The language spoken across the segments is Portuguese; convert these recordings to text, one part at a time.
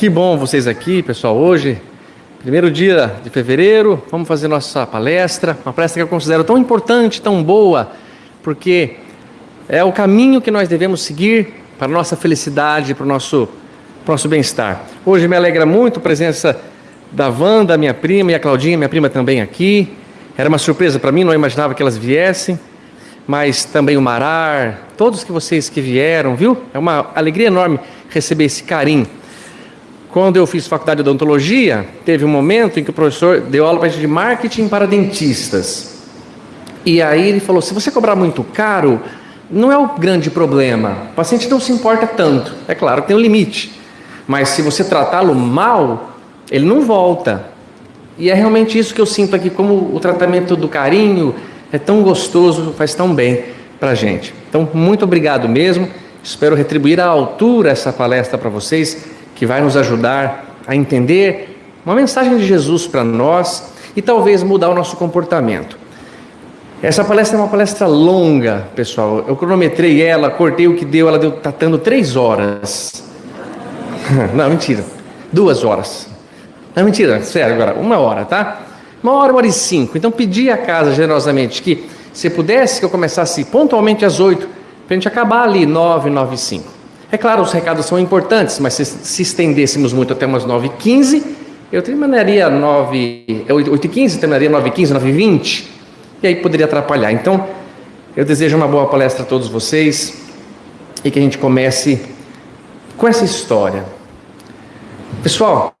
Que bom vocês aqui, pessoal. Hoje, primeiro dia de fevereiro, vamos fazer nossa palestra. Uma palestra que eu considero tão importante, tão boa, porque é o caminho que nós devemos seguir para a nossa felicidade, para o nosso, nosso bem-estar. Hoje me alegra muito a presença da Wanda, minha prima, e a Claudinha, minha prima também aqui. Era uma surpresa para mim, não imaginava que elas viessem. Mas também o Marar, todos que vocês que vieram, viu? É uma alegria enorme receber esse carinho. Quando eu fiz faculdade de odontologia, teve um momento em que o professor deu aula de marketing para dentistas. E aí ele falou: se você cobrar muito caro, não é o grande problema. O paciente não se importa tanto. É claro que tem um limite. Mas se você tratá-lo mal, ele não volta. E é realmente isso que eu sinto aqui, como o tratamento do carinho é tão gostoso, faz tão bem para a gente. Então, muito obrigado mesmo. Espero retribuir à altura essa palestra para vocês que vai nos ajudar a entender uma mensagem de Jesus para nós e talvez mudar o nosso comportamento. Essa palestra é uma palestra longa, pessoal. Eu cronometrei ela, cortei o que deu, ela deu, tá dando três horas. Não, mentira. Duas horas. Não, mentira, sério agora, uma hora, tá? Uma hora, uma hora e cinco. Então pedi à casa generosamente que, se pudesse, que eu começasse pontualmente às oito, para a gente acabar ali, nove, nove e cinco. É claro, os recados são importantes, mas se, se estendêssemos muito até umas 9h15, eu terminaria 9, 8h15, terminaria 9h15, 9h20, e aí poderia atrapalhar. Então, eu desejo uma boa palestra a todos vocês e que a gente comece com essa história. Pessoal,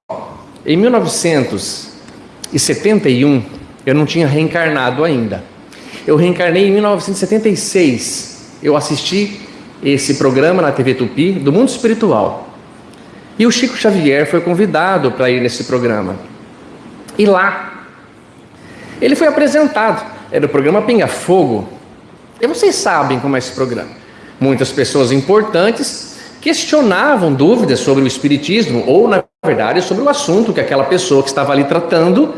em 1971, eu não tinha reencarnado ainda. Eu reencarnei em 1976. Eu assisti esse programa na TV Tupi do mundo espiritual. E o Chico Xavier foi convidado para ir nesse programa. E lá, ele foi apresentado. Era o programa Pinga Fogo. E vocês sabem como é esse programa. Muitas pessoas importantes questionavam dúvidas sobre o Espiritismo, ou, na verdade, sobre o assunto que aquela pessoa que estava ali tratando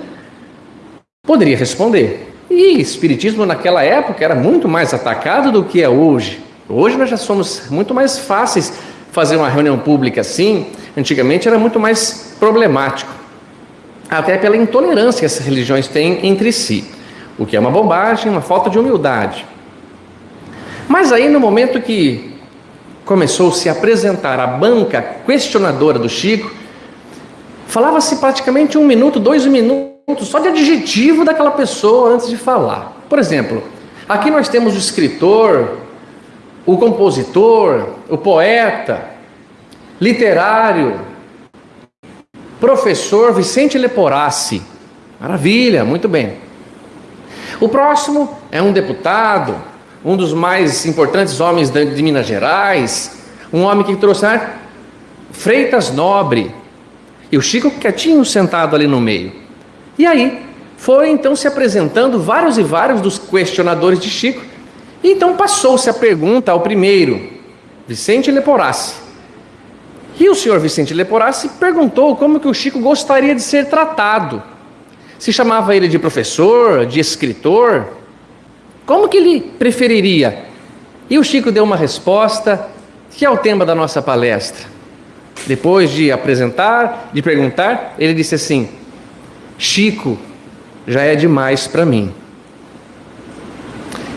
poderia responder. E Espiritismo naquela época era muito mais atacado do que é hoje. Hoje nós já somos muito mais fáceis fazer uma reunião pública assim. Antigamente era muito mais problemático, até pela intolerância que essas religiões têm entre si, o que é uma bobagem, uma falta de humildade. Mas aí no momento que começou a se apresentar a banca questionadora do Chico, falava-se praticamente um minuto, dois minutos, só de adjetivo daquela pessoa antes de falar. Por exemplo, aqui nós temos o escritor, o compositor, o poeta, literário, professor Vicente Leporassi. Maravilha, muito bem. O próximo é um deputado, um dos mais importantes homens de Minas Gerais, um homem que trouxe Freitas Nobre. E o Chico quietinho sentado ali no meio. E aí, foi então se apresentando vários e vários dos questionadores de Chico então passou-se a pergunta ao primeiro, Vicente Leporassi. E o senhor Vicente Leporassi perguntou como que o Chico gostaria de ser tratado. Se chamava ele de professor, de escritor? Como que ele preferiria? E o Chico deu uma resposta que é o tema da nossa palestra. Depois de apresentar, de perguntar, ele disse assim: Chico já é demais para mim.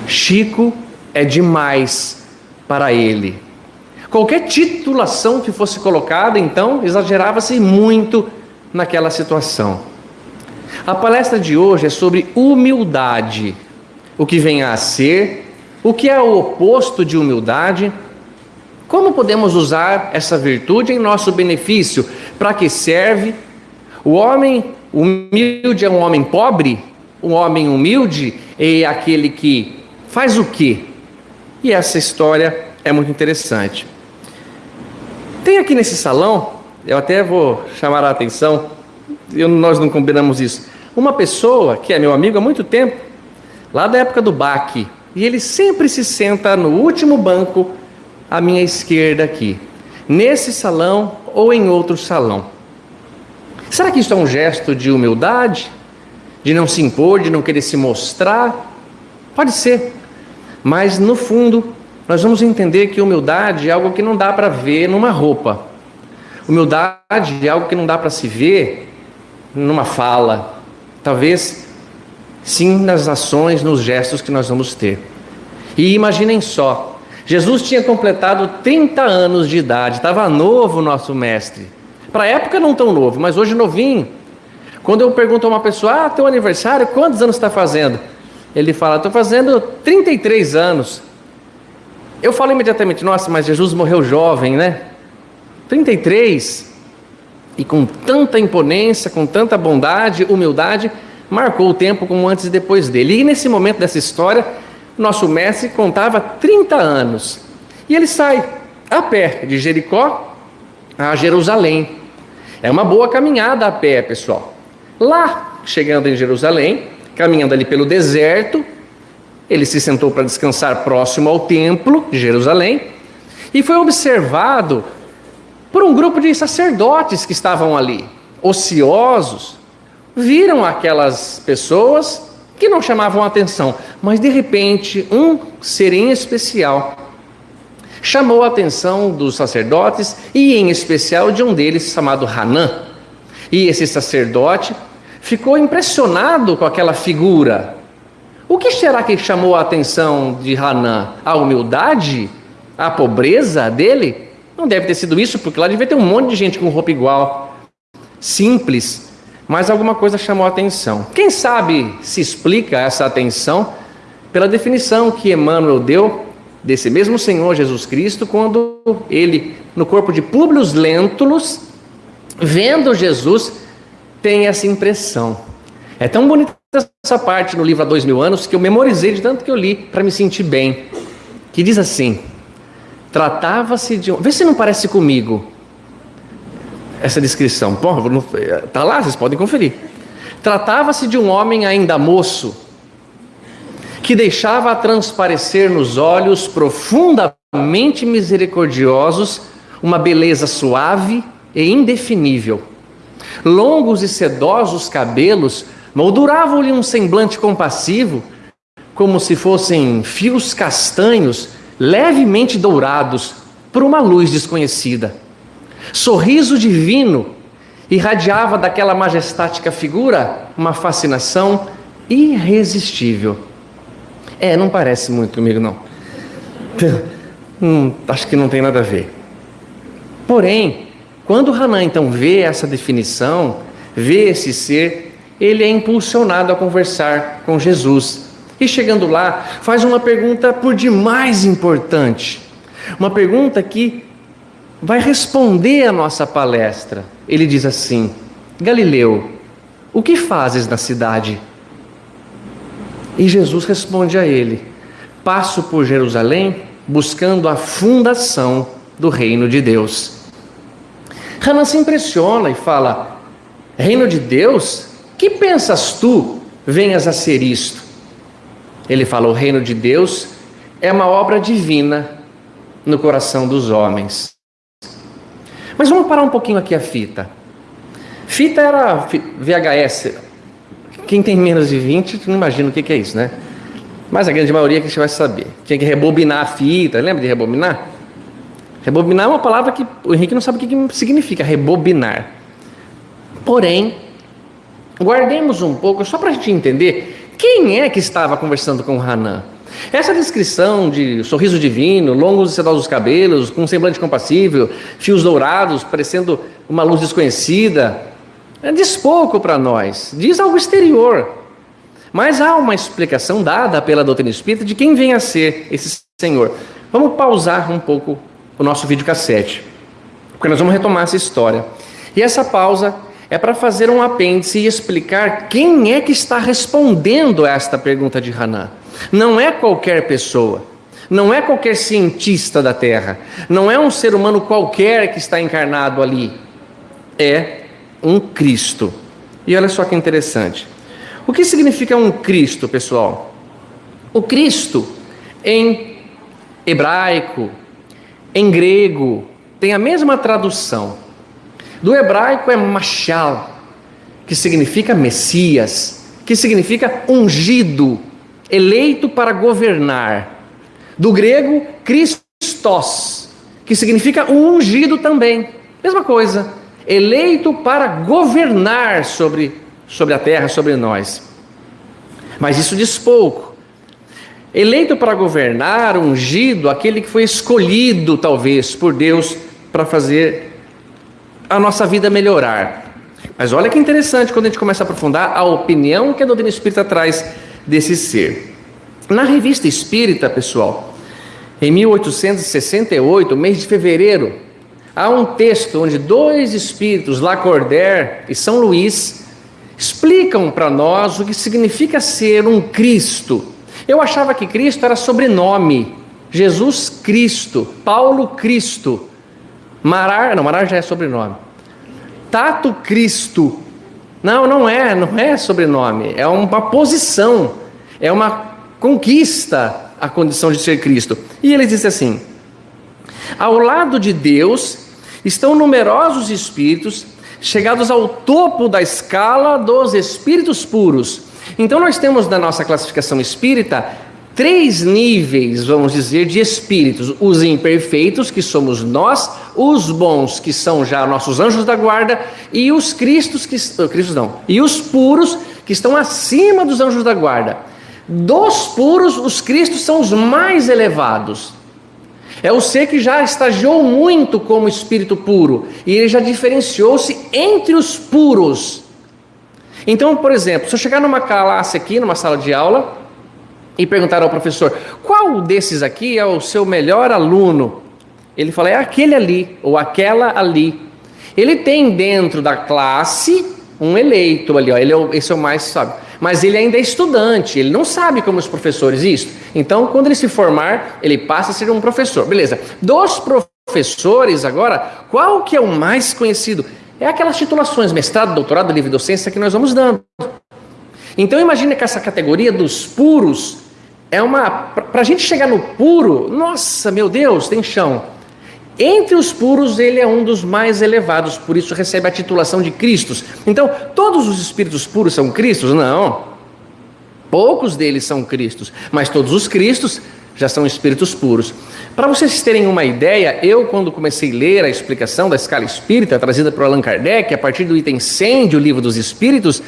Chico é demais para ele. Qualquer titulação que fosse colocada, então, exagerava-se muito naquela situação. A palestra de hoje é sobre humildade, o que vem a ser, o que é o oposto de humildade, como podemos usar essa virtude em nosso benefício, para que serve? O homem humilde é um homem pobre, um homem humilde é aquele que Faz o quê? E essa história é muito interessante. Tem aqui nesse salão, eu até vou chamar a atenção, eu, nós não combinamos isso. Uma pessoa que é meu amigo há muito tempo, lá da época do BAC, e ele sempre se senta no último banco à minha esquerda aqui, nesse salão ou em outro salão. Será que isso é um gesto de humildade? De não se impor, de não querer se mostrar? Pode ser. Mas no fundo, nós vamos entender que humildade é algo que não dá para ver numa roupa. Humildade é algo que não dá para se ver numa fala, talvez sim nas ações, nos gestos que nós vamos ter. E imaginem só, Jesus tinha completado 30 anos de idade, estava novo o nosso mestre. Para a época não tão novo, mas hoje novinho. Quando eu pergunto a uma pessoa, ah, teu aniversário, quantos anos está fazendo? Ele fala, estou fazendo 33 anos. Eu falo imediatamente, nossa, mas Jesus morreu jovem, né? 33. E com tanta imponência, com tanta bondade, humildade, marcou o tempo como antes e depois dele. E nesse momento dessa história, nosso mestre contava 30 anos. E ele sai a pé de Jericó a Jerusalém. É uma boa caminhada a pé, pessoal. Lá, chegando em Jerusalém, caminhando ali pelo deserto, ele se sentou para descansar próximo ao templo de Jerusalém e foi observado por um grupo de sacerdotes que estavam ali, ociosos. Viram aquelas pessoas que não chamavam atenção, mas de repente um ser em especial chamou a atenção dos sacerdotes e em especial de um deles chamado Hanã. E esse sacerdote ficou impressionado com aquela figura. O que será que chamou a atenção de Hanã? A humildade? A pobreza dele? Não deve ter sido isso, porque lá devia ter um monte de gente com roupa igual, simples, mas alguma coisa chamou a atenção. Quem sabe se explica essa atenção pela definição que Emmanuel deu desse mesmo Senhor Jesus Cristo quando ele, no corpo de Públio Lentulus, vendo Jesus, tem essa impressão. É tão bonita essa parte no livro Há Dois Mil Anos que eu memorizei de tanto que eu li para me sentir bem. Que diz assim: Tratava-se de um. Vê se não parece comigo essa descrição. Bom, tá lá, vocês podem conferir. Tratava-se de um homem ainda moço que deixava transparecer nos olhos profundamente misericordiosos uma beleza suave e indefinível. Longos e sedosos cabelos molduravam-lhe um semblante compassivo, como se fossem fios castanhos levemente dourados por uma luz desconhecida. Sorriso divino irradiava daquela majestática figura uma fascinação irresistível. É, não parece muito comigo, não. Hum, acho que não tem nada a ver. Porém, quando Hanan então vê essa definição, vê esse ser, ele é impulsionado a conversar com Jesus. E chegando lá, faz uma pergunta por demais importante. Uma pergunta que vai responder a nossa palestra. Ele diz assim: Galileu, o que fazes na cidade? E Jesus responde a ele: Passo por Jerusalém buscando a fundação do reino de Deus. Hanan se impressiona e fala: Reino de Deus? Que pensas tu venhas a ser isto? Ele fala: O reino de Deus é uma obra divina no coração dos homens. Mas vamos parar um pouquinho aqui a fita. Fita era VHS. Quem tem menos de 20 não imagina o que é isso, né? Mas a grande maioria que você vai saber. Tinha que rebobinar a fita, lembra de rebobinar? Rebobinar é uma palavra que o Henrique não sabe o que significa rebobinar. Porém, guardemos um pouco, só para a gente entender quem é que estava conversando com Hanan. Essa descrição de sorriso divino, longos e sedosos cabelos, com um semblante compassível, fios dourados, parecendo uma luz desconhecida, é, diz pouco para nós, diz algo exterior. Mas há uma explicação dada pela doutrina espírita de quem vem a ser esse Senhor. Vamos pausar um pouco o nosso videocassete, porque nós vamos retomar essa história. E essa pausa é para fazer um apêndice e explicar quem é que está respondendo a esta pergunta de Hanan. Não é qualquer pessoa, não é qualquer cientista da Terra, não é um ser humano qualquer que está encarnado ali. É um Cristo. E olha só que interessante. O que significa um Cristo, pessoal? O Cristo, em hebraico, em grego, tem a mesma tradução. Do hebraico é machal, que significa Messias, que significa ungido, eleito para governar. Do grego, Christos, que significa ungido também, Mesma coisa, eleito para governar sobre, sobre a terra, sobre nós. Mas isso diz pouco. Eleito para governar, ungido, aquele que foi escolhido, talvez, por Deus para fazer a nossa vida melhorar. Mas olha que interessante quando a gente começa a aprofundar a opinião que a doutrina espírita traz desse ser. Na revista Espírita, pessoal, em 1868, mês de fevereiro, há um texto onde dois espíritos, Lacordaire e São Luís, explicam para nós o que significa ser um Cristo. Eu achava que Cristo era sobrenome. Jesus Cristo, Paulo Cristo. Marar, não, Marar já é sobrenome. Tato Cristo. Não, não é, não é sobrenome, é uma posição, é uma conquista a condição de ser Cristo. E ele diz assim: Ao lado de Deus estão numerosos espíritos chegados ao topo da escala dos espíritos puros. Então nós temos na nossa classificação espírita três níveis, vamos dizer, de espíritos: os imperfeitos, que somos nós, os bons, que são já nossos anjos da guarda, e os cristos que oh, cristos não, e os puros que estão acima dos anjos da guarda. Dos puros, os cristos são os mais elevados. É o ser que já estagiou muito como espírito puro e ele já diferenciou-se entre os puros. Então, por exemplo, se eu chegar numa classe aqui, numa sala de aula, e perguntar ao professor: qual desses aqui é o seu melhor aluno? Ele fala: é aquele ali, ou aquela ali. Ele tem dentro da classe um eleito ali, ó, ele é, esse é o mais sabe. Mas ele ainda é estudante, ele não sabe como os professores isso. Então, quando ele se formar, ele passa a ser um professor. Beleza. Dos professores agora, qual que é o mais conhecido? É aquelas titulações, mestrado, doutorado, livre docência que nós vamos dando. Então imagine que essa categoria dos puros é uma. Para a gente chegar no puro, nossa, meu Deus, tem chão. Entre os puros, ele é um dos mais elevados, por isso recebe a titulação de Cristos. Então, todos os espíritos puros são Cristos? Não. Poucos deles são Cristos, mas todos os Cristos já são espíritos puros. Para vocês terem uma ideia, eu, quando comecei a ler a explicação da escala espírita trazida por Allan Kardec, a partir do item 100 do Livro dos Espíritos,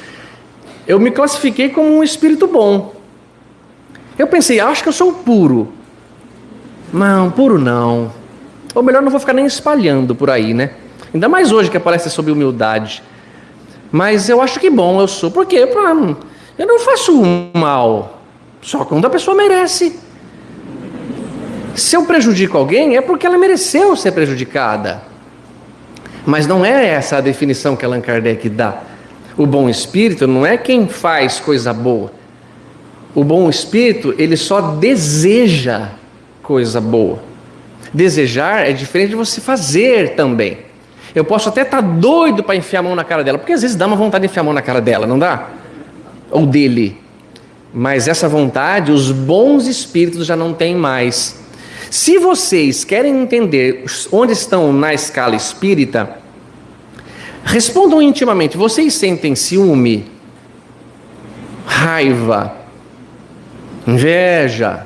eu me classifiquei como um espírito bom. Eu pensei, acho que eu sou puro. Não, puro não. Ou melhor, não vou ficar nem espalhando por aí, né? Ainda mais hoje que aparece sobre humildade. Mas eu acho que bom eu sou. Por quê? Eu não faço mal. Só quando a pessoa merece. Se eu prejudico alguém, é porque ela mereceu ser prejudicada. Mas não é essa a definição que Allan Kardec dá. O bom espírito não é quem faz coisa boa. O bom espírito, ele só deseja coisa boa. Desejar é diferente de você fazer também. Eu posso até estar tá doido para enfiar a mão na cara dela, porque às vezes dá uma vontade de enfiar a mão na cara dela, não dá? Ou dele. Mas essa vontade, os bons espíritos já não têm mais. Se vocês querem entender onde estão na escala espírita, respondam intimamente: vocês sentem ciúme, raiva, inveja.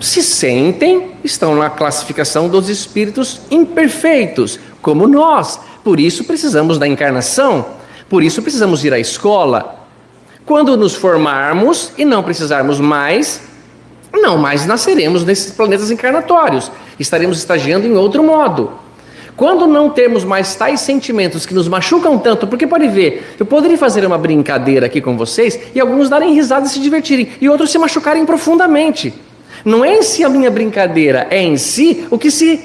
Se sentem, estão na classificação dos espíritos imperfeitos, como nós. Por isso precisamos da encarnação, por isso precisamos ir à escola. Quando nos formarmos e não precisarmos mais, não mais nasceremos nesses planetas encarnatórios. Estaremos estagiando em outro modo. Quando não temos mais tais sentimentos que nos machucam tanto, porque pode ver, eu poderia fazer uma brincadeira aqui com vocês e alguns darem risada e se divertirem, e outros se machucarem profundamente. Não é em si a minha brincadeira, é em si o que se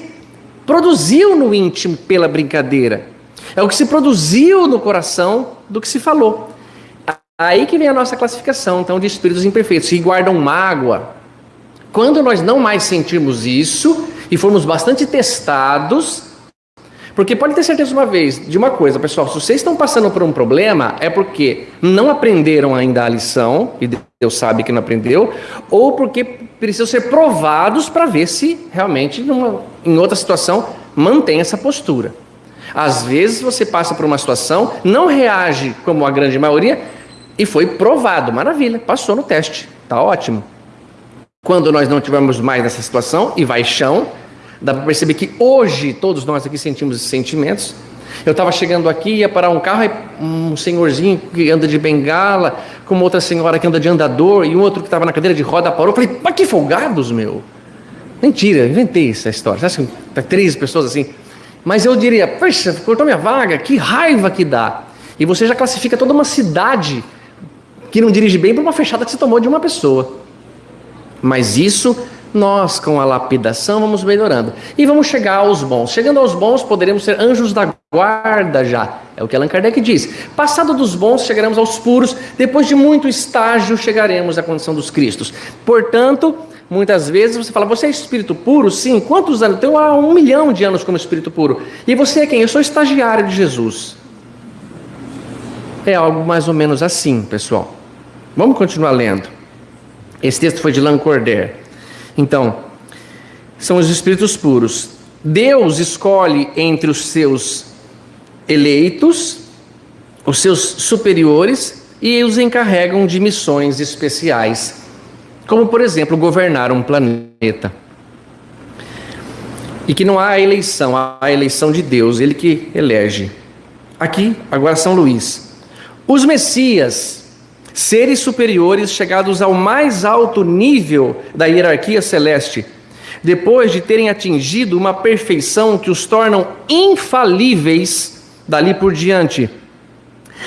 produziu no íntimo pela brincadeira. É o que se produziu no coração do que se falou. Aí que vem a nossa classificação, então, de espíritos imperfeitos, que guardam mágoa. Quando nós não mais sentirmos isso e formos bastante testados, porque pode ter certeza uma vez de uma coisa, pessoal, se vocês estão passando por um problema, é porque não aprenderam ainda a lição, e Deus sabe que não aprendeu, ou porque precisam ser provados para ver se realmente, numa, em outra situação, mantém essa postura. Às vezes você passa por uma situação, não reage como a grande maioria, e foi provado, maravilha, passou no teste, tá ótimo. Quando nós não tivermos mais nessa situação, e vai chão, Dá para perceber que hoje todos nós aqui sentimos esses sentimentos. Eu estava chegando aqui, ia parar um carro, e um senhorzinho que anda de bengala, com uma outra senhora que anda de andador, e um outro que estava na cadeira de roda parou. Eu falei, mas que folgados, meu! Mentira, inventei essa história. Você acha que tá três pessoas assim? Mas eu diria, poxa, cortou minha vaga, que raiva que dá. E você já classifica toda uma cidade que não dirige bem para uma fechada que você tomou de uma pessoa. Mas isso nós, com a lapidação, vamos melhorando. E vamos chegar aos bons. Chegando aos bons, poderemos ser anjos da guarda já. É o que Allan Kardec diz. Passado dos bons, chegaremos aos puros. Depois de muito estágio, chegaremos à condição dos cristos. Portanto, muitas vezes você fala, você é espírito puro? Sim. Quantos anos? Tenho há um milhão de anos como espírito puro. E você é quem? Eu sou estagiário de Jesus. É algo mais ou menos assim, pessoal. Vamos continuar lendo. Esse texto foi de Lancordaire. Então, são os espíritos puros. Deus escolhe entre os seus eleitos, os seus superiores, e os encarregam de missões especiais, como, por exemplo, governar um planeta. E que não há eleição, há a eleição de Deus, ele que elege. Aqui, agora São Luís. Os Messias seres superiores chegados ao mais alto nível da hierarquia celeste, depois de terem atingido uma perfeição que os tornam infalíveis dali por diante,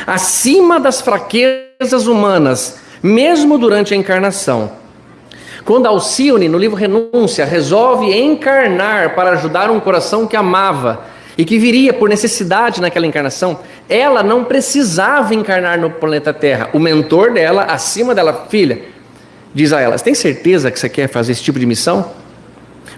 acima das fraquezas humanas, mesmo durante a encarnação. Quando Alcione, no livro Renúncia, resolve encarnar para ajudar um coração que amava e que viria por necessidade naquela encarnação, ela não precisava encarnar no planeta Terra. O mentor dela, acima dela, filha, diz a ela: Você tem certeza que você quer fazer esse tipo de missão?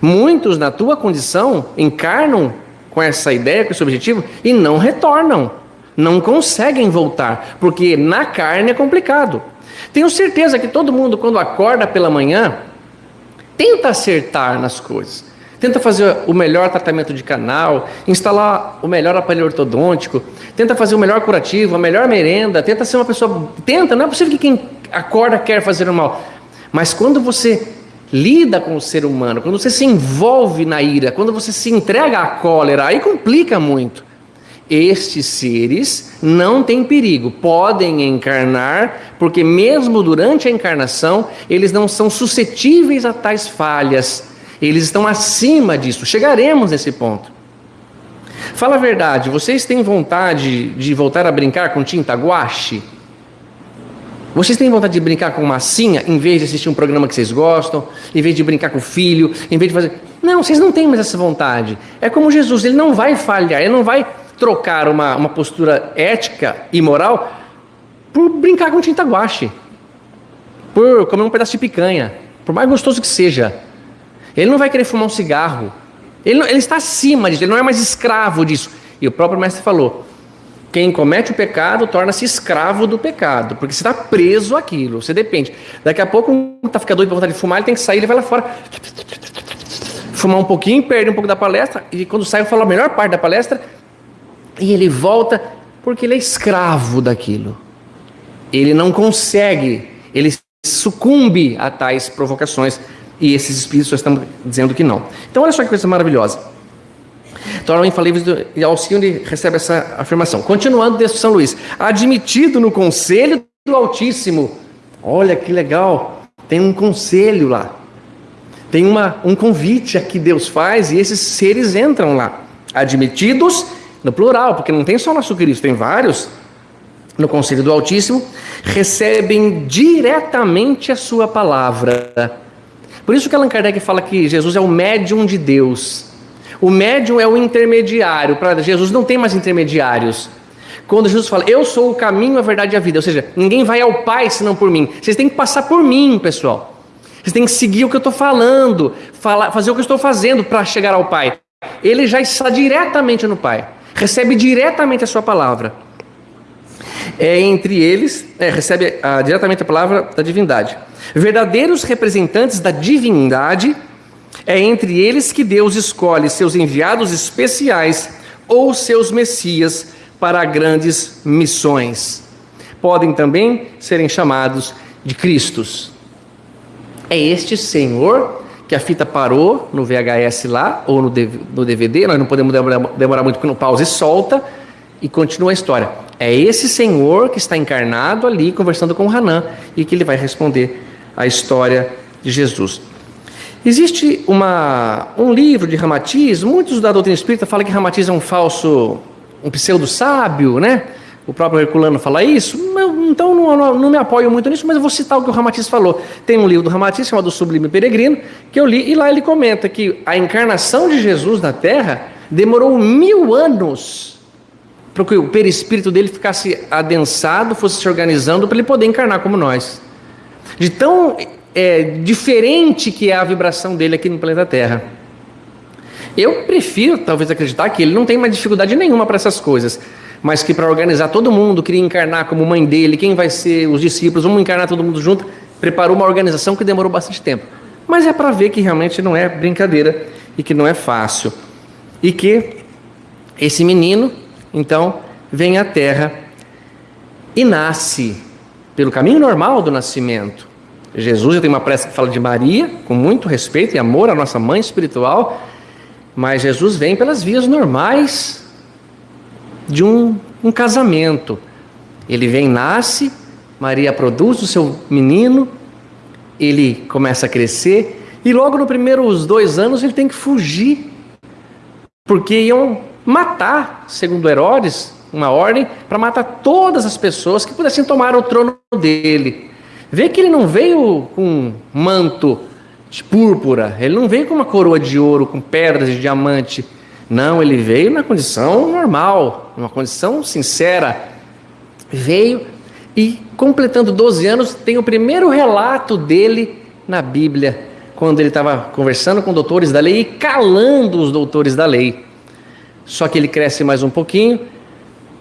Muitos, na tua condição, encarnam com essa ideia, com esse objetivo e não retornam, não conseguem voltar, porque na carne é complicado. Tenho certeza que todo mundo, quando acorda pela manhã, tenta acertar nas coisas tenta fazer o melhor tratamento de canal, instalar o melhor aparelho ortodôntico, tenta fazer o melhor curativo, a melhor merenda, tenta ser uma pessoa. Tenta, não é possível que quem acorda quer fazer o mal. Mas quando você lida com o ser humano, quando você se envolve na ira, quando você se entrega à cólera, aí complica muito. Estes seres não têm perigo, podem encarnar, porque mesmo durante a encarnação, eles não são suscetíveis a tais falhas eles estão acima disso. Chegaremos nesse ponto. Fala a verdade, vocês têm vontade de voltar a brincar com tinta guache? Vocês têm vontade de brincar com massinha em vez de assistir um programa que vocês gostam, em vez de brincar com o filho, em vez de fazer. Não, vocês não têm mais essa vontade. É como Jesus, ele não vai falhar, ele não vai trocar uma, uma postura ética e moral por brincar com tinta guache, por comer um pedaço de picanha, por mais gostoso que seja. Ele não vai querer fumar um cigarro. Ele, não, ele está acima disso, ele não é mais escravo disso. E o próprio mestre falou: quem comete o pecado torna-se escravo do pecado, porque você está preso àquilo, você depende. Daqui a pouco, um está ficando doido para vontade de fumar, ele tem que sair, ele vai lá fora, fumar um pouquinho, perde um pouco da palestra, e quando sai, eu falo a melhor parte da palestra, e ele volta, porque ele é escravo daquilo. Ele não consegue, ele sucumbe a tais provocações e esses espíritos estão dizendo que não. Então, olha só que coisa maravilhosa. Tornam infalíveis e Alcione recebe essa afirmação. Continuando de São Luís. Admitido no conselho do Altíssimo. Olha que legal. Tem um conselho lá. Tem uma, um convite que Deus faz e esses seres entram lá. Admitidos no plural, porque não tem só nosso Cristo, tem vários. No conselho do Altíssimo, recebem diretamente a sua palavra por isso que Allan Kardec fala que Jesus é o médium de Deus. O médium é o intermediário. Para Jesus não tem mais intermediários. Quando Jesus fala, eu sou o caminho, a verdade e a vida. Ou seja, ninguém vai ao Pai senão por mim. Vocês têm que passar por mim, pessoal. Vocês têm que seguir o que eu estou falando, falar, fazer o que eu estou fazendo para chegar ao Pai. Ele já está diretamente no Pai. Recebe diretamente a sua palavra. É entre eles, é, recebe a, diretamente a palavra da divindade. Verdadeiros representantes da divindade, é entre eles que Deus escolhe seus enviados especiais ou seus messias para grandes missões. Podem também serem chamados de Cristos. É este Senhor que a fita parou no VHS lá, ou no DVD, nós não podemos demorar muito porque não pausa e solta, e continua a história. É esse Senhor que está encarnado ali, conversando com Hanã, e que ele vai responder a história de Jesus. Existe uma, um livro de Ramatiz, muitos da doutrina espírita falam que Ramatiz é um falso, um pseudo-sábio, né? O próprio Herculano fala isso, então não, não, não, me apoio muito nisso, mas eu vou citar o que o Ramatiz falou. Tem um livro do Ramatiz chamado Sublime Peregrino, que eu li, e lá ele comenta que a encarnação de Jesus na Terra demorou mil anos para que o perispírito dele ficasse adensado, fosse se organizando para ele poder encarnar como nós. De tão é, diferente que é a vibração dele aqui no planeta Terra. Eu prefiro, talvez, acreditar que ele não tem mais dificuldade nenhuma para essas coisas, mas que para organizar todo mundo, queria encarnar como mãe dele, quem vai ser os discípulos, vamos encarnar todo mundo junto, preparou uma organização que demorou bastante tempo. Mas é para ver que realmente não é brincadeira e que não é fácil. E que esse menino, então, vem à Terra e nasce pelo caminho normal do nascimento. Jesus, eu tenho uma prece que fala de Maria, com muito respeito e amor à nossa mãe espiritual, mas Jesus vem pelas vias normais de um, um casamento. Ele vem, nasce, Maria produz o seu menino, ele começa a crescer, e logo nos primeiros dois anos ele tem que fugir, porque iam matar, segundo Herodes, uma ordem para matar todas as pessoas que pudessem tomar o trono dele. Vê que ele não veio com manto de púrpura, ele não veio com uma coroa de ouro, com pedras de diamante. Não, ele veio na condição normal, numa condição sincera. Veio e, completando 12 anos, tem o primeiro relato dele na Bíblia, quando ele estava conversando com doutores da lei e calando os doutores da lei. Só que ele cresce mais um pouquinho,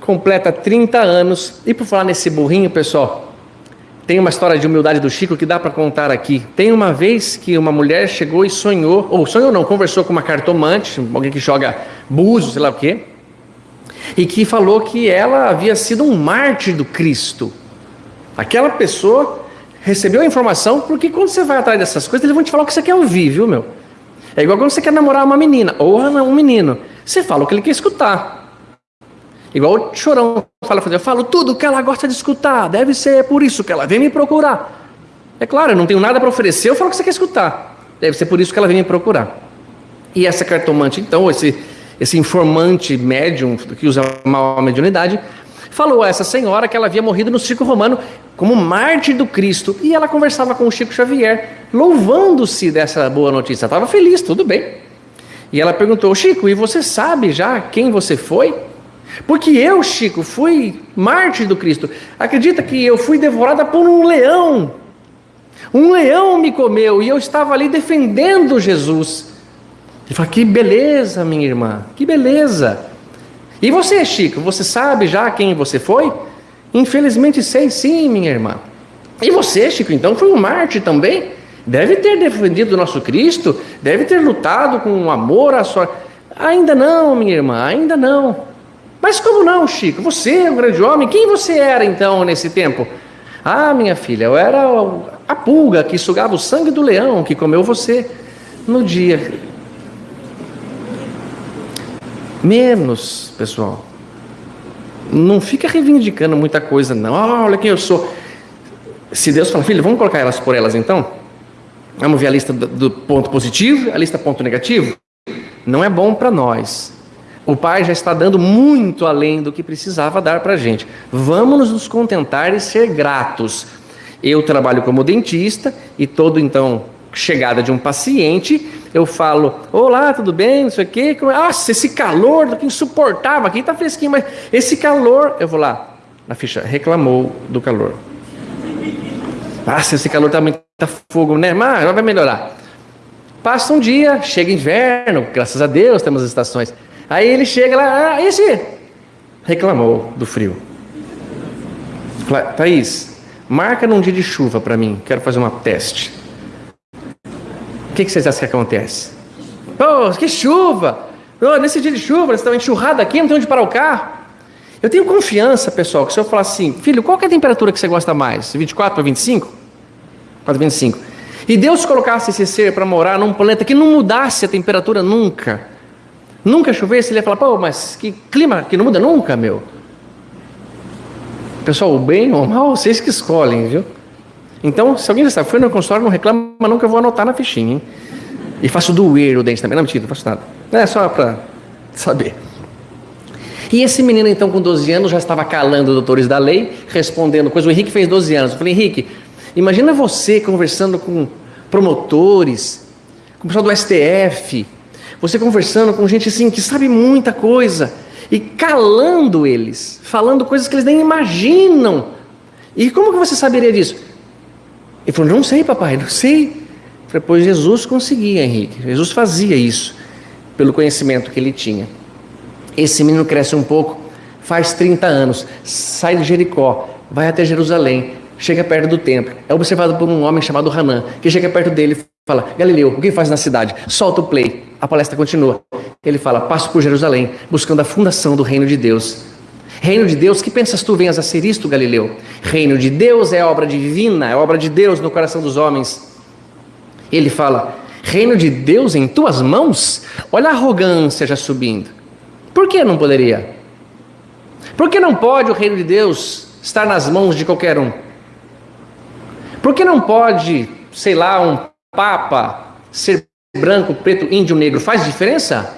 completa 30 anos, e por falar nesse burrinho, pessoal, tem uma história de humildade do Chico que dá para contar aqui. Tem uma vez que uma mulher chegou e sonhou, ou sonhou não, conversou com uma cartomante, alguém que joga búzios, sei lá o quê, e que falou que ela havia sido um mártir do Cristo. Aquela pessoa recebeu a informação, porque quando você vai atrás dessas coisas, eles vão te falar o que você quer ouvir, viu, meu? É igual quando você quer namorar uma menina, ou um menino. Você fala o que ele quer escutar. Igual o chorão fala, eu falo tudo que ela gosta de escutar, deve ser por isso que ela vem me procurar. É claro, eu não tenho nada para oferecer, eu falo o que você quer escutar. Deve ser por isso que ela vem me procurar. E essa cartomante, então, esse, esse informante médium que usa mal a mediunidade, falou a essa senhora que ela havia morrido no circo romano como mártir do Cristo. E ela conversava com o Chico Xavier, louvando-se dessa boa notícia. Estava feliz, tudo bem. E ela perguntou: Chico, e você sabe já quem você foi? Porque eu, Chico, fui mártir do Cristo. Acredita que eu fui devorada por um leão. Um leão me comeu e eu estava ali defendendo Jesus. Ele fala: Que beleza, minha irmã, que beleza. E você, Chico, você sabe já quem você foi? Infelizmente sei sim, minha irmã. E você, Chico, então foi um mártir também? Deve ter defendido o nosso Cristo, deve ter lutado com amor à sua. Ainda não, minha irmã, ainda não. Mas como não, Chico? Você é um grande homem. Quem você era então nesse tempo? Ah, minha filha, eu era a pulga que sugava o sangue do leão que comeu você no dia. Menos, pessoal. Não fica reivindicando muita coisa, não. Oh, olha quem eu sou. Se Deus fala, filho, vamos colocar elas por elas então? Vamos ver a lista do ponto positivo, a lista ponto negativo? Não é bom para nós. O Pai já está dando muito além do que precisava dar para a gente. Vamos nos contentar e ser gratos. Eu trabalho como dentista e todo então chegada de um paciente, eu falo: Olá, tudo bem? Não sei o quê. Nossa, esse calor que insuportável aqui, está fresquinho, mas esse calor. Eu vou lá, na ficha, reclamou do calor. Nossa, esse calor está muito fogo, né? Mas vai melhorar. Passa um dia, chega inverno, graças a Deus temos as estações. Aí ele chega lá, ah, esse reclamou do frio. Thaís, marca num dia de chuva para mim, quero fazer uma teste. O que, que vocês acham que acontece? Oh, que chuva! Oh, nesse dia de chuva, vocês estão enxurrados aqui, não tem onde parar o carro. Eu tenho confiança, pessoal, que se eu falar assim, filho, qual é a temperatura que você gosta mais? 24 para 25? 4 25. e Deus colocasse esse ser para morar num planeta que não mudasse a temperatura nunca, nunca chovesse, ele ia falar: pô, mas que clima que não muda nunca, meu. Pessoal, o bem ou o mal, vocês que escolhem, viu? Então, se alguém já sabe, foi no consultório, não reclama, nunca vou anotar na fichinha, hein? E faço doer o dente também. Não, mentira, não faço nada. É só para saber. E esse menino, então, com 12 anos, já estava calando doutores da lei, respondendo coisas. O Henrique fez 12 anos. Eu falei, Henrique, imagina você conversando com promotores, com o pessoal do STF, você conversando com gente assim que sabe muita coisa e calando eles, falando coisas que eles nem imaginam. E como que você saberia disso? Ele falou: Não sei, papai, não sei. pois Jesus conseguia, Henrique. Jesus fazia isso pelo conhecimento que ele tinha. Esse menino cresce um pouco, faz 30 anos, sai de Jericó, vai até Jerusalém, chega perto do templo. É observado por um homem chamado Hanã, que chega perto dele e fala: Galileu, o que faz na cidade? Solta o play. A palestra continua. Ele fala: Passo por Jerusalém, buscando a fundação do reino de Deus. Reino de Deus, que pensas tu venhas a ser isto, Galileu? Reino de Deus é obra divina, é obra de Deus no coração dos homens. Ele fala: Reino de Deus em tuas mãos? Olha a arrogância já subindo. Por que não poderia? Por que não pode o reino de Deus estar nas mãos de qualquer um? Por que não pode, sei lá, um papa ser branco, preto, índio, negro? Faz diferença?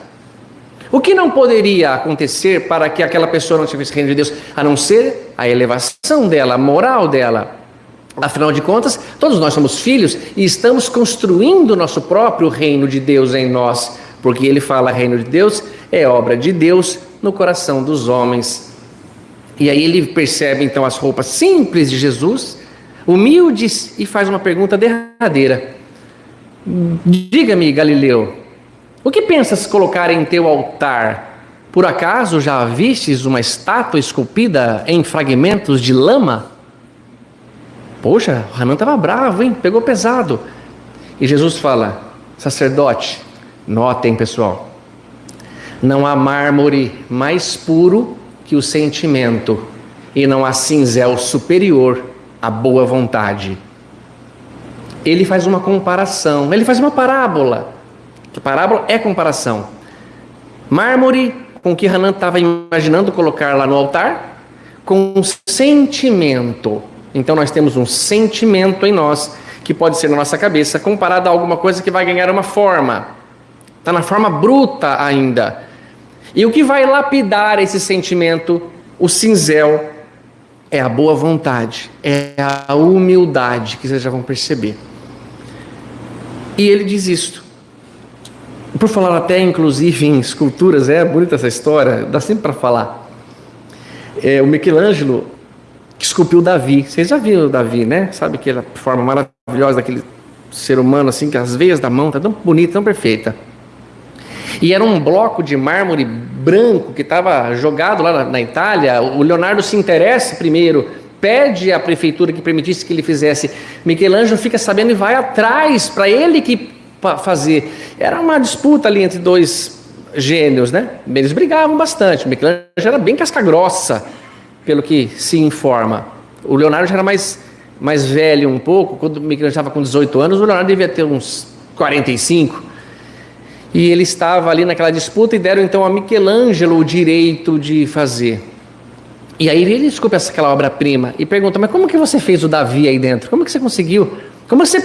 O que não poderia acontecer para que aquela pessoa não tivesse reino de Deus, a não ser a elevação dela, a moral dela? Afinal de contas, todos nós somos filhos e estamos construindo o nosso próprio reino de Deus em nós, porque ele fala: reino de Deus é obra de Deus no coração dos homens. E aí ele percebe então as roupas simples de Jesus, humildes, e faz uma pergunta derradeira: Diga-me, Galileu, o que pensas colocar em teu altar? Por acaso já vistes uma estátua esculpida em fragmentos de lama? Poxa, o Hanan estava bravo, hein? Pegou pesado. E Jesus fala: sacerdote, notem pessoal, não há mármore mais puro que o sentimento, e não há cinzel superior à boa vontade. Ele faz uma comparação, ele faz uma parábola que parábola é comparação. Mármore, com que Hanan estava imaginando colocar lá no altar, com um sentimento. Então nós temos um sentimento em nós, que pode ser na nossa cabeça, comparado a alguma coisa que vai ganhar uma forma. Está na forma bruta ainda. E o que vai lapidar esse sentimento, o cinzel, é a boa vontade, é a humildade, que vocês já vão perceber. E ele diz isto. Por falar até, inclusive, em esculturas, é bonita essa história, dá sempre para falar. É, o Michelangelo que esculpiu Davi. Vocês já viram o Davi, né? Sabe aquela forma maravilhosa daquele ser humano, assim, que as veias da mão tá tão bonita, tão perfeita. E era um bloco de mármore branco que estava jogado lá na, na Itália. O Leonardo se interessa primeiro, pede à prefeitura que permitisse que ele fizesse. Michelangelo fica sabendo e vai atrás para ele que fazer. Era uma disputa ali entre dois gênios, né? Eles brigavam bastante. Michelangelo era bem casca-grossa, pelo que se informa. O Leonardo já era mais, mais velho um pouco. Quando Michelangelo estava com 18 anos, o Leonardo devia ter uns 45. E ele estava ali naquela disputa e deram então a Michelangelo o direito de fazer. E aí ele desculpa aquela obra-prima e pergunta: Mas como que você fez o Davi aí dentro? Como que você conseguiu? Como você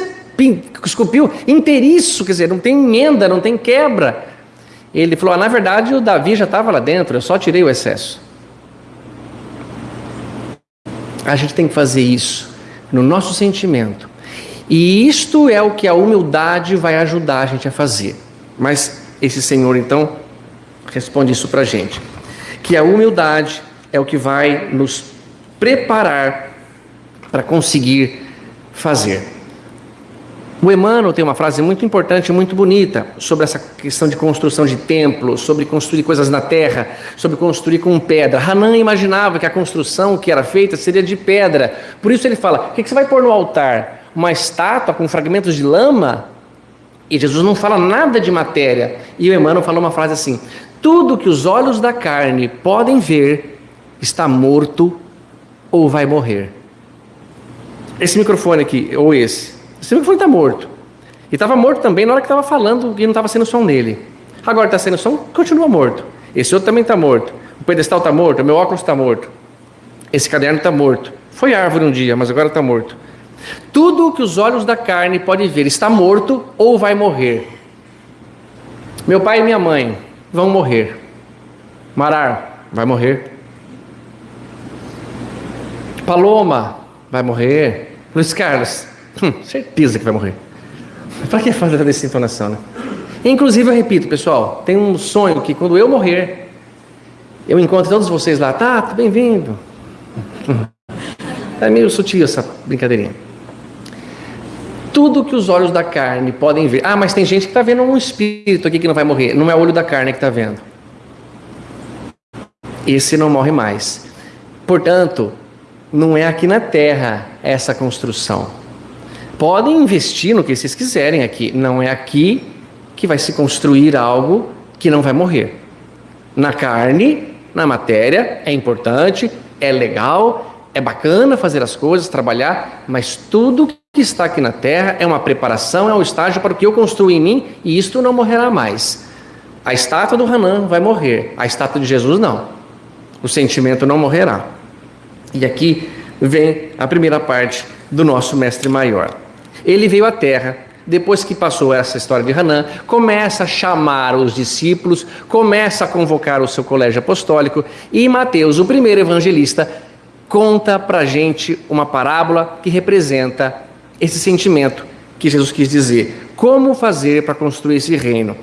esculpiu inteiriço, quer dizer, não tem emenda, não tem quebra. Ele falou: ah, na verdade o Davi já estava lá dentro, eu só tirei o excesso. A gente tem que fazer isso no nosso sentimento. E isto é o que a humildade vai ajudar a gente a fazer. Mas esse Senhor, então, responde isso para a gente: que a humildade é o que vai nos preparar para conseguir fazer. O Emmanuel tem uma frase muito importante, muito bonita, sobre essa questão de construção de templos, sobre construir coisas na terra, sobre construir com pedra. Hanan imaginava que a construção que era feita seria de pedra. Por isso ele fala: o que você vai pôr no altar? Uma estátua com fragmentos de lama? E Jesus não fala nada de matéria. E o Emmanuel falou uma frase assim: tudo que os olhos da carne podem ver está morto ou vai morrer. Esse microfone aqui, ou esse, esse microfone está morto. E estava morto também na hora que estava falando e não estava sendo som nele. Agora está sendo som, continua morto. Esse outro também está morto. O pedestal está morto, o meu óculos está morto. Esse caderno está morto. Foi árvore um dia, mas agora está morto. Tudo o que os olhos da carne podem ver está morto ou vai morrer. Meu pai e minha mãe vão morrer. Marar vai morrer. Paloma vai morrer. Luiz Carlos, hum, certeza que vai morrer. Para que fazer essa entonação, né? Inclusive, eu repito, pessoal, tem um sonho que quando eu morrer, eu encontro todos vocês lá. Tá, bem-vindo. É meio sutil essa brincadeirinha. Tudo que os olhos da carne podem ver. Ah, mas tem gente que está vendo um espírito aqui que não vai morrer. Não é o olho da carne que está vendo. Esse não morre mais. Portanto, não é aqui na terra essa construção. Podem investir no que vocês quiserem aqui. Não é aqui que vai se construir algo que não vai morrer. Na carne, na matéria, é importante, é legal, é bacana fazer as coisas, trabalhar, mas tudo que está aqui na terra é uma preparação, é um estágio para o que eu construo em mim e isto não morrerá mais. A estátua do Hanan vai morrer, a estátua de Jesus não. O sentimento não morrerá. E aqui vem a primeira parte do nosso mestre maior. Ele veio à terra, depois que passou essa história de Hanan, começa a chamar os discípulos, começa a convocar o seu colégio apostólico e Mateus, o primeiro evangelista, conta para gente uma parábola que representa esse sentimento que Jesus quis dizer. Como fazer para construir esse reino?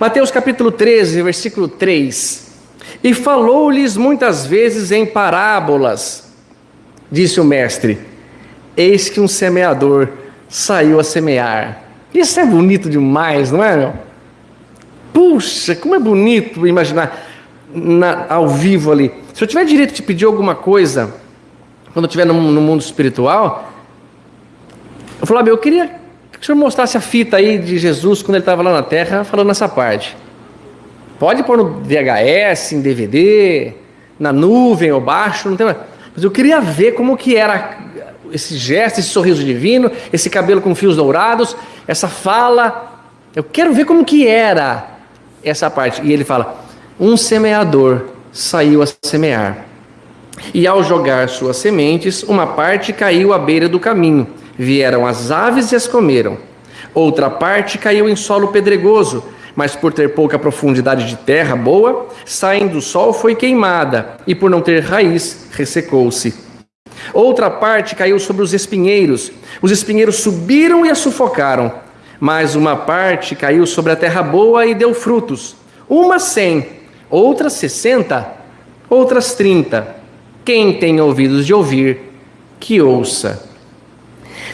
Mateus capítulo 13, versículo 3. E falou-lhes muitas vezes em parábolas, disse o mestre: Eis que um semeador saiu a semear. Isso é bonito demais, não é? Meu? Puxa, como é bonito imaginar na, ao vivo ali. Se eu tiver direito de pedir alguma coisa, quando eu estiver no, no mundo espiritual, eu falei, eu queria que o senhor mostrasse a fita aí de Jesus quando ele estava lá na terra, falando essa parte. Pode pôr no VHS, em DVD, na nuvem ou baixo, não tem mais. Mas eu queria ver como que era esse gesto, esse sorriso divino, esse cabelo com fios dourados, essa fala. Eu quero ver como que era essa parte. E ele fala: um semeador saiu a semear. E ao jogar suas sementes, uma parte caiu à beira do caminho Vieram as aves e as comeram. Outra parte caiu em solo pedregoso, mas por ter pouca profundidade de terra boa, saindo do sol foi queimada, e por não ter raiz, ressecou-se. Outra parte caiu sobre os espinheiros. Os espinheiros subiram e a sufocaram. Mas uma parte caiu sobre a terra boa e deu frutos. Uma cem, outras sessenta, outras trinta. Quem tem ouvidos de ouvir, que ouça.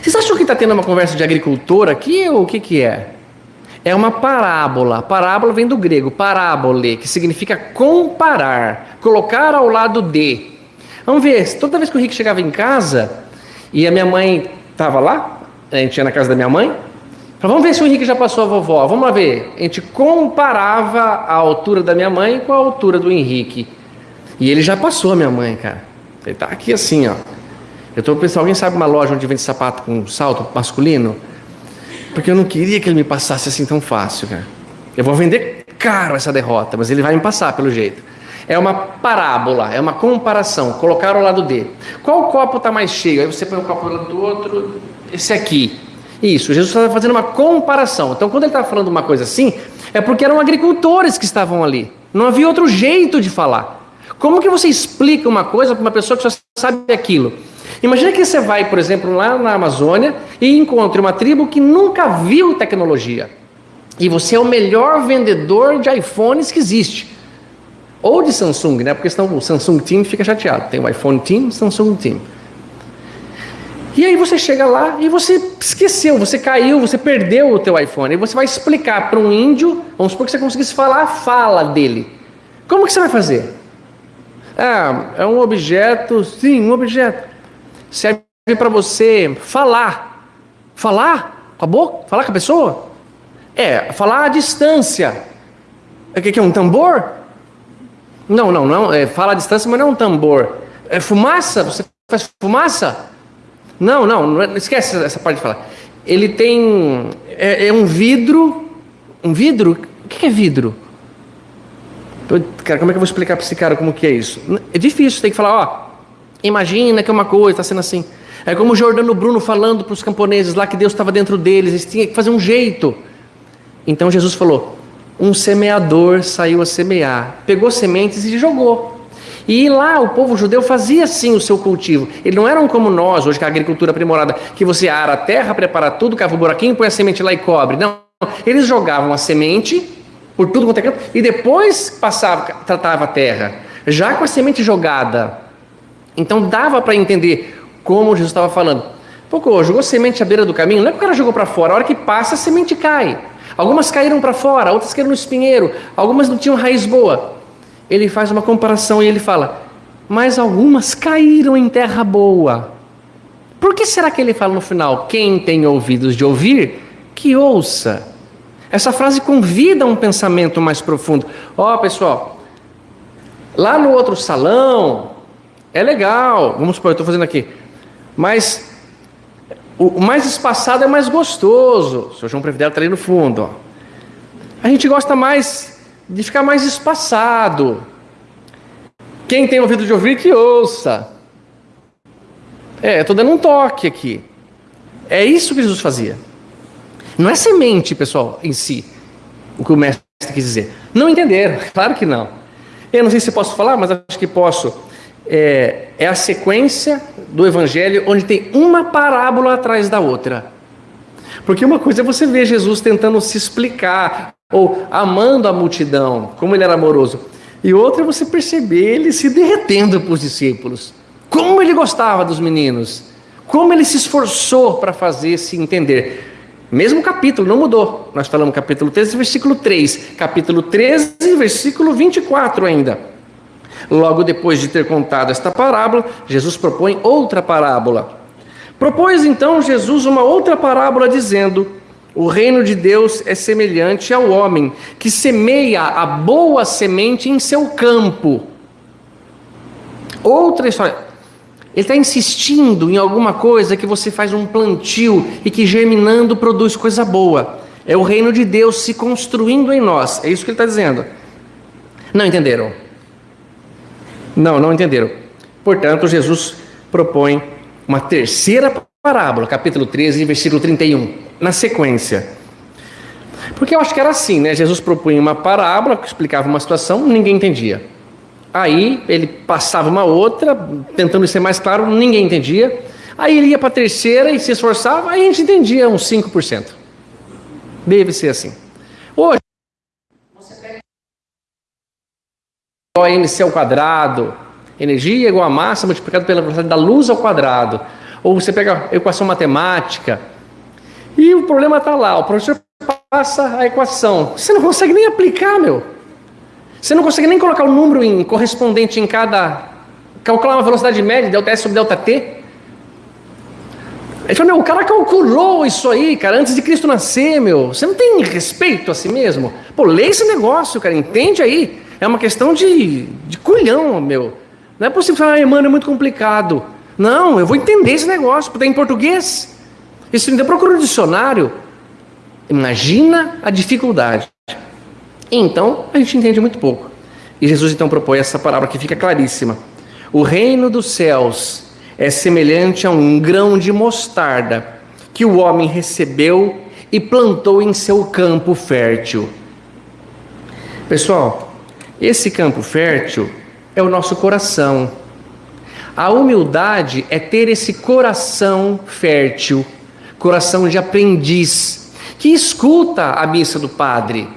Vocês acham que está tendo uma conversa de agricultor aqui ou o que, que é? É uma parábola. Parábola vem do grego, parábole, que significa comparar, colocar ao lado de. Vamos ver, toda vez que o Rick chegava em casa e a minha mãe estava lá, a gente ia na casa da minha mãe, vamos ver se o Henrique já passou a vovó. Vamos lá ver. A gente comparava a altura da minha mãe com a altura do Henrique. E ele já passou a minha mãe, cara. Ele está aqui assim, ó. Eu estou pensando, alguém sabe uma loja onde vende sapato com salto masculino? Porque eu não queria que ele me passasse assim tão fácil, cara. Eu vou vender caro essa derrota, mas ele vai me passar pelo jeito. É uma parábola, é uma comparação, colocar ao lado dele. Qual copo está mais cheio? Aí você põe o um copo do lado do outro, esse aqui. Isso, Jesus estava fazendo uma comparação. Então, quando ele estava falando uma coisa assim, é porque eram agricultores que estavam ali. Não havia outro jeito de falar. Como que você explica uma coisa para uma pessoa que só sabe aquilo? Imagina que você vai, por exemplo, lá na Amazônia e encontre uma tribo que nunca viu tecnologia. E você é o melhor vendedor de iPhones que existe. Ou de Samsung, né? Porque senão o Samsung Team fica chateado. Tem o iPhone Team, Samsung Team. E aí você chega lá e você esqueceu, você caiu, você perdeu o teu iPhone. E você vai explicar para um índio, vamos supor que você conseguisse falar a fala dele. Como que você vai fazer? Ah, é um objeto, sim, um objeto serve para você falar. Falar com a boca? Falar com a pessoa? É, falar à distância. O que é um tambor? Não, não, não. É, fala à distância, mas não é um tambor. É fumaça? Você faz fumaça? Não, não, não esquece essa parte de falar. ele tem. É, é um vidro. Um vidro? O que é vidro? Cara, como é que eu vou explicar para esse cara como que é isso? É difícil, tem que falar, ó, imagina que é uma coisa, está sendo assim. É como o Jordano Bruno falando para os camponeses lá que Deus estava dentro deles, eles tinham que fazer um jeito. Então Jesus falou: um semeador saiu a semear, pegou sementes e jogou. E lá o povo judeu fazia sim o seu cultivo. Eles não eram como nós, hoje com a agricultura aprimorada, que você ara a terra, prepara tudo, cava o buraquinho, põe a semente lá e cobre. Não, eles jogavam a semente por tudo quanto é canto e depois passava, tratava a terra, já com a semente jogada. Então dava para entender como Jesus estava falando. Pô, jogou semente à beira do caminho, não é que o cara jogou para fora, a hora que passa a semente cai. Algumas caíram para fora, outras caíram no espinheiro, algumas não tinham raiz boa. Ele faz uma comparação e ele fala: Mas algumas caíram em terra boa. Por que será que ele fala no final? Quem tem ouvidos de ouvir, que ouça. Essa frase convida a um pensamento mais profundo. Ó, oh, pessoal, lá no outro salão, é legal, vamos supor, eu estou fazendo aqui, mas o, mais espaçado é mais gostoso. O senhor João Previdel está ali no fundo. Ó. A gente gosta mais de ficar mais espaçado. Quem tem ouvido de ouvir, que ouça. É, estou dando um toque aqui. É isso que Jesus fazia. Não é semente, pessoal, em si, o que o mestre quis dizer. Não entenderam, claro que não. Eu não sei se posso falar, mas acho que posso é, é a sequência do Evangelho onde tem uma parábola atrás da outra. Porque uma coisa é você ver Jesus tentando se explicar, ou amando a multidão, como ele era amoroso. E outra é você perceber ele se derretendo para os discípulos. Como ele gostava dos meninos. Como ele se esforçou para fazer se entender. Mesmo capítulo, não mudou. Nós falamos capítulo 13, versículo 3. Capítulo 13, versículo 24 ainda. Logo depois de ter contado esta parábola, Jesus propõe outra parábola. Propôs então Jesus uma outra parábola dizendo: O reino de Deus é semelhante ao homem que semeia a boa semente em seu campo. Outra história. Ele está insistindo em alguma coisa que você faz um plantio e que germinando produz coisa boa. É o reino de Deus se construindo em nós. É isso que ele está dizendo. Não entenderam? Não, não entenderam. Portanto, Jesus propõe uma terceira parábola, capítulo 13, versículo 31, na sequência. Porque eu acho que era assim, né? Jesus propunha uma parábola que explicava uma situação, ninguém entendia. Aí ele passava uma outra, tentando ser mais claro, ninguém entendia. Aí ele ia para a terceira e se esforçava, aí a gente entendia uns 5%. Deve ser assim. Hoje, OMC ao quadrado, energia igual a massa multiplicado pela velocidade da luz ao quadrado. Ou você pega a equação matemática, e o problema está lá, o professor passa a equação, você não consegue nem aplicar, meu. Você não consegue nem colocar o número em correspondente em cada. calcular uma velocidade média, delta S sobre delta T. Ele falou, meu, o cara calculou isso aí, cara, antes de Cristo nascer, meu. Você não tem respeito a si mesmo? Pô, lê esse negócio, cara, entende aí. É uma questão de, de culhão, meu. Não é possível falar, ah, mano, é muito complicado. Não, eu vou entender esse negócio, porque é em português. Isso ainda procura no dicionário. Imagina a dificuldade. Então, a gente entende muito pouco. E Jesus então propõe essa palavra que fica claríssima. O reino dos céus é semelhante a um grão de mostarda que o homem recebeu e plantou em seu campo fértil. Pessoal, esse campo fértil é o nosso coração. A humildade é ter esse coração fértil, coração de aprendiz, que escuta a missa do padre,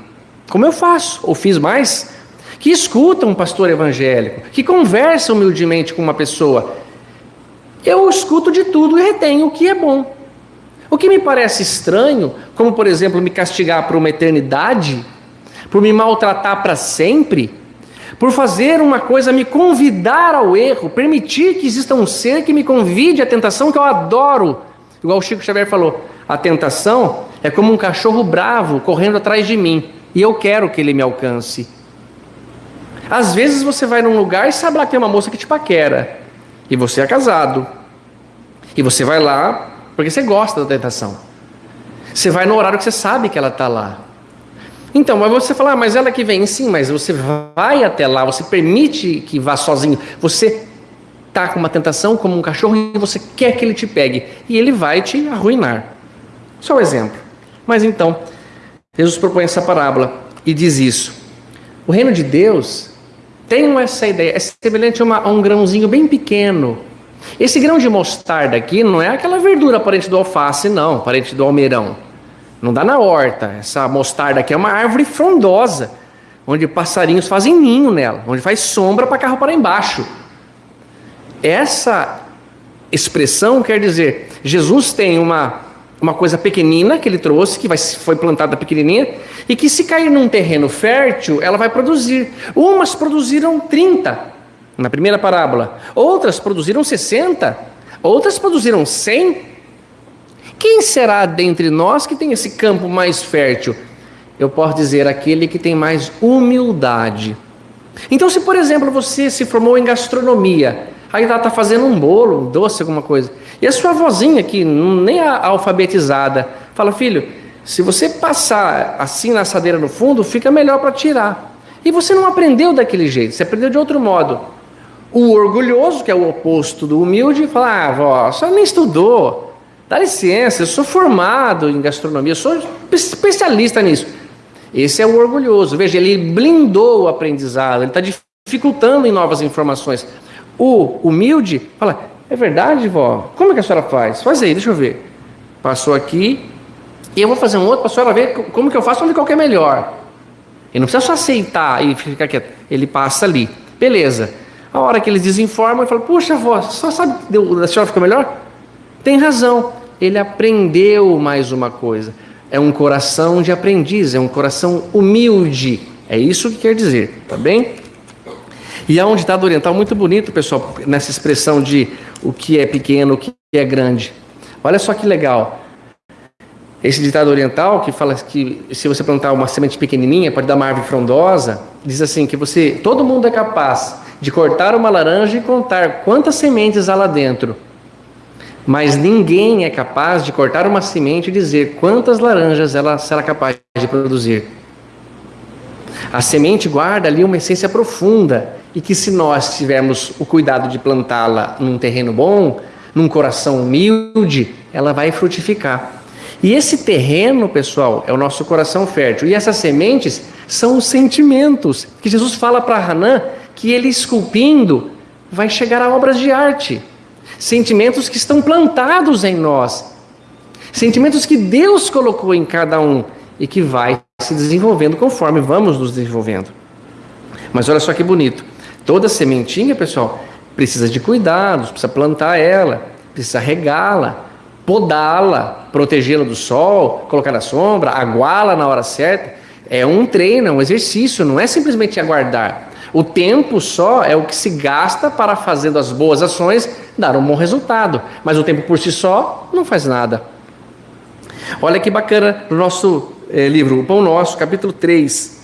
como eu faço, ou fiz mais, que escuta um pastor evangélico, que conversa humildemente com uma pessoa. Eu escuto de tudo e retenho o que é bom. O que me parece estranho, como por exemplo me castigar por uma eternidade, por me maltratar para sempre, por fazer uma coisa, me convidar ao erro, permitir que exista um ser que me convide à tentação que eu adoro. Igual o Chico Xavier falou: a tentação é como um cachorro bravo correndo atrás de mim e eu quero que ele me alcance. Às vezes você vai num lugar e sabe lá que tem uma moça que te paquera, e você é casado, e você vai lá porque você gosta da tentação. Você vai no horário que você sabe que ela está lá. Então, mas você fala, ah, mas ela que vem, sim, mas você vai até lá, você permite que vá sozinho. Você está com uma tentação como um cachorro e você quer que ele te pegue. E ele vai te arruinar. Só um exemplo. Mas então, Jesus propõe essa parábola e diz isso. O reino de Deus tem essa ideia, é semelhante a, uma, a um grãozinho bem pequeno. Esse grão de mostarda aqui não é aquela verdura parente do alface, não, parente do almeirão. Não dá na horta. Essa mostarda aqui é uma árvore frondosa, onde passarinhos fazem ninho nela, onde faz sombra para carro para embaixo. Essa expressão quer dizer, Jesus tem uma, uma coisa pequenina que ele trouxe, que vai, foi plantada pequenininha, e que se cair num terreno fértil, ela vai produzir. Umas produziram 30 na primeira parábola, outras produziram 60, outras produziram 100. Quem será dentre nós que tem esse campo mais fértil? Eu posso dizer aquele que tem mais humildade. Então, se por exemplo você se formou em gastronomia, aí ela está fazendo um bolo, um doce, alguma coisa, e a sua vozinha que nem é alfabetizada, fala, filho, se você passar assim na assadeira no fundo, fica melhor para tirar. E você não aprendeu daquele jeito, você aprendeu de outro modo. O orgulhoso, que é o oposto do humilde, fala: Ah, vó, só nem estudou. Dá licença, eu sou formado em gastronomia, eu sou especialista nisso. Esse é o orgulhoso. Veja, ele blindou o aprendizado, ele está dificultando em novas informações. O humilde fala: É verdade, vó? Como é que a senhora faz? Faz aí, deixa eu ver. Passou aqui, e eu vou fazer um outro para a senhora ver como que eu faço, onde qual é melhor. Ele não precisa só aceitar e ficar quieto. Ele passa ali. Beleza. A hora que eles desinformam, ele fala, puxa, avó, só sabe a senhora ficou melhor? Tem razão. Ele aprendeu mais uma coisa. É um coração de aprendiz, é um coração humilde. É isso que quer dizer, tá bem? E há um ditado oriental muito bonito, pessoal, nessa expressão de o que é pequeno, o que é grande. Olha só que legal. Esse ditado oriental que fala que se você plantar uma semente pequenininha pode dar uma árvore frondosa, diz assim que você, todo mundo é capaz de cortar uma laranja e contar quantas sementes há lá dentro. Mas ninguém é capaz de cortar uma semente e dizer quantas laranjas ela será capaz de produzir. A semente guarda ali uma essência profunda e que se nós tivermos o cuidado de plantá-la num terreno bom, num coração humilde, ela vai frutificar. E esse terreno, pessoal, é o nosso coração fértil. E essas sementes são os sentimentos que Jesus fala para Hanã que ele esculpindo vai chegar a obras de arte. Sentimentos que estão plantados em nós. Sentimentos que Deus colocou em cada um e que vai se desenvolvendo conforme vamos nos desenvolvendo. Mas olha só que bonito. Toda sementinha, pessoal, precisa de cuidados, precisa plantar ela, precisa regá-la, podá-la, protegê-la do sol, colocar na sombra, aguá-la na hora certa. É um treino, é um exercício, não é simplesmente aguardar. O tempo só é o que se gasta para, fazendo as boas ações, dar um bom resultado. Mas o tempo por si só não faz nada. Olha que bacana no nosso é, livro, O Pão Nosso, capítulo 3.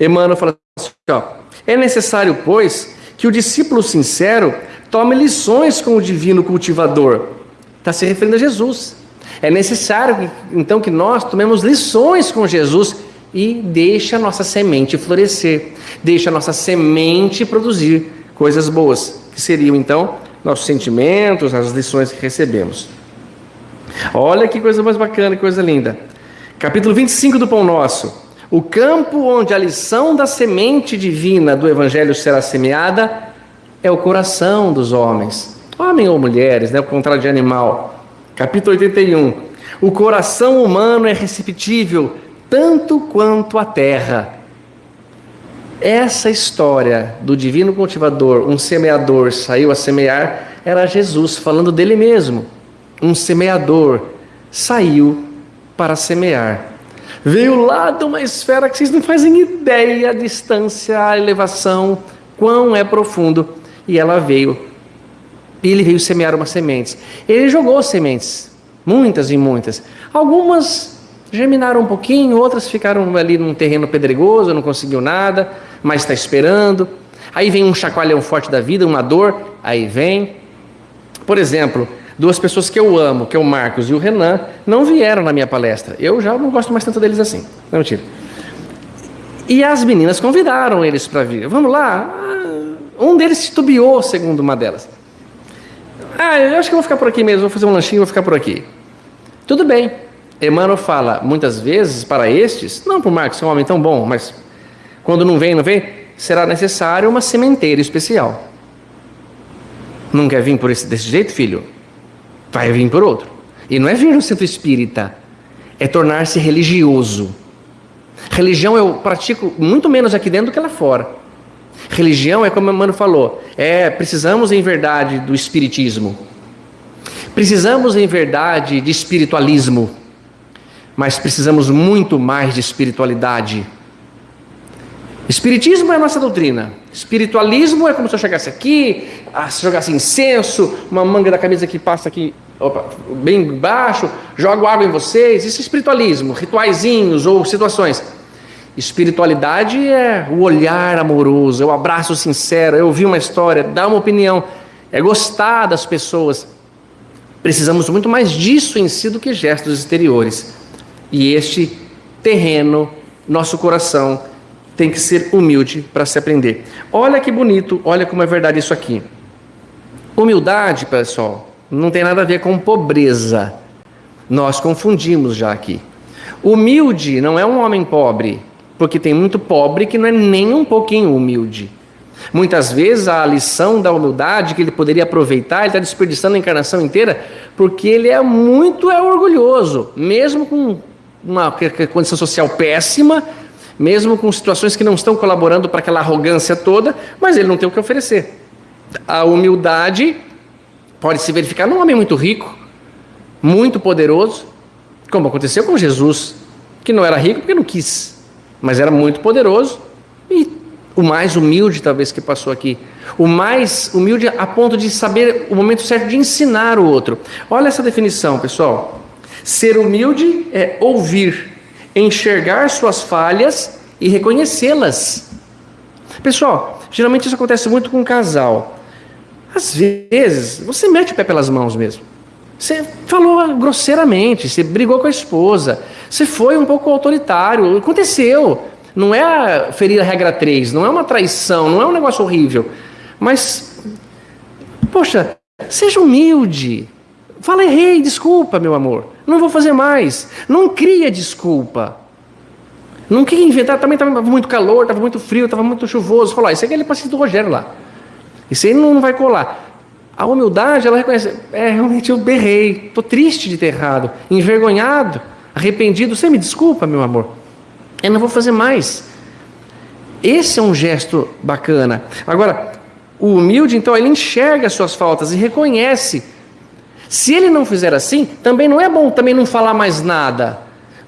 Emmanuel fala assim: ó, é necessário, pois, que o discípulo sincero tome lições com o divino cultivador Está se referindo a Jesus. É necessário, então, que nós tomemos lições com Jesus e deixe a nossa semente florescer, deixe a nossa semente produzir coisas boas, que seriam, então, nossos sentimentos, as lições que recebemos. Olha que coisa mais bacana, que coisa linda. Capítulo 25 do Pão Nosso. O campo onde a lição da semente divina do Evangelho será semeada é o coração dos homens homem ou mulheres, né, o contrário de animal. Capítulo 81. O coração humano é receptível tanto quanto a terra. Essa história do divino cultivador, um semeador saiu a semear, era Jesus falando dele mesmo. Um semeador saiu para semear. Veio lá de uma esfera que vocês não fazem ideia a distância, a elevação, quão é profundo. E ela veio ele veio semear umas sementes. Ele jogou sementes, muitas e muitas. Algumas germinaram um pouquinho, outras ficaram ali num terreno pedregoso, não conseguiu nada, mas está esperando. Aí vem um chacoalhão forte da vida, uma dor, aí vem. Por exemplo, Duas pessoas que eu amo, que é o Marcos e o Renan, não vieram na minha palestra. Eu já não gosto mais tanto deles assim. Não, mentira. E as meninas convidaram eles para vir. Vamos lá. Ah, um deles titubeou, segundo uma delas. Ah, eu acho que eu vou ficar por aqui mesmo, vou fazer um lanchinho, vou ficar por aqui. Tudo bem. Emmanuel fala muitas vezes para estes, não para o Marcos, que é um homem tão bom, mas quando não vem, não vem, será necessário uma sementeira especial. Não quer vir por esse, desse jeito, filho? Vai vir por outro. E não é vir no centro espírita, é tornar-se religioso. Religião eu pratico muito menos aqui dentro do que lá fora. Religião é como o Mano falou, é precisamos em verdade do espiritismo. Precisamos em verdade de espiritualismo. Mas precisamos muito mais de espiritualidade. Espiritismo é a nossa doutrina. Espiritualismo é como se eu chegasse aqui, ah, se jogasse incenso, uma manga da camisa que passa aqui opa, bem baixo, jogo água em vocês. Isso é espiritualismo, rituaizinhos ou situações. Espiritualidade é o olhar amoroso, é o abraço sincero, é ouvir uma história, dar uma opinião, é gostar das pessoas. Precisamos muito mais disso em si do que gestos exteriores. E este terreno, nosso coração, tem que ser humilde para se aprender. Olha que bonito, olha como é verdade isso aqui. Humildade, pessoal, não tem nada a ver com pobreza. Nós confundimos já aqui. Humilde não é um homem pobre, porque tem muito pobre que não é nem um pouquinho humilde. Muitas vezes a lição da humildade que ele poderia aproveitar, ele está desperdiçando a encarnação inteira, porque ele é muito é orgulhoso, mesmo com uma condição social péssima, mesmo com situações que não estão colaborando para aquela arrogância toda, mas ele não tem o que oferecer. A humildade pode se verificar num homem muito rico, muito poderoso, como aconteceu com Jesus, que não era rico porque não quis mas era muito poderoso e o mais humilde, talvez, que passou aqui. O mais humilde a ponto de saber o momento certo de ensinar o outro. Olha essa definição, pessoal. Ser humilde é ouvir, enxergar suas falhas e reconhecê-las. Pessoal, geralmente isso acontece muito com um casal. Às vezes, você mete o pé pelas mãos mesmo. Você falou grosseiramente, você brigou com a esposa, você foi um pouco autoritário. Aconteceu. Não é ferir a regra 3, não é uma traição, não é um negócio horrível. Mas, poxa, seja humilde. Fala, errei, desculpa, meu amor. Não vou fazer mais. Não cria desculpa. Não queria inventar, também estava muito calor, estava muito frio, estava muito chuvoso. Falou, ah, isso aqui é aquele paciente do Rogério lá. Isso aí não, não vai colar. A humildade, ela reconhece, é, realmente eu berrei, estou triste de ter errado, envergonhado arrependido, você me desculpa, meu amor, eu não vou fazer mais. Esse é um gesto bacana. Agora, o humilde, então, ele enxerga as suas faltas e reconhece. Se ele não fizer assim, também não é bom também não falar mais nada.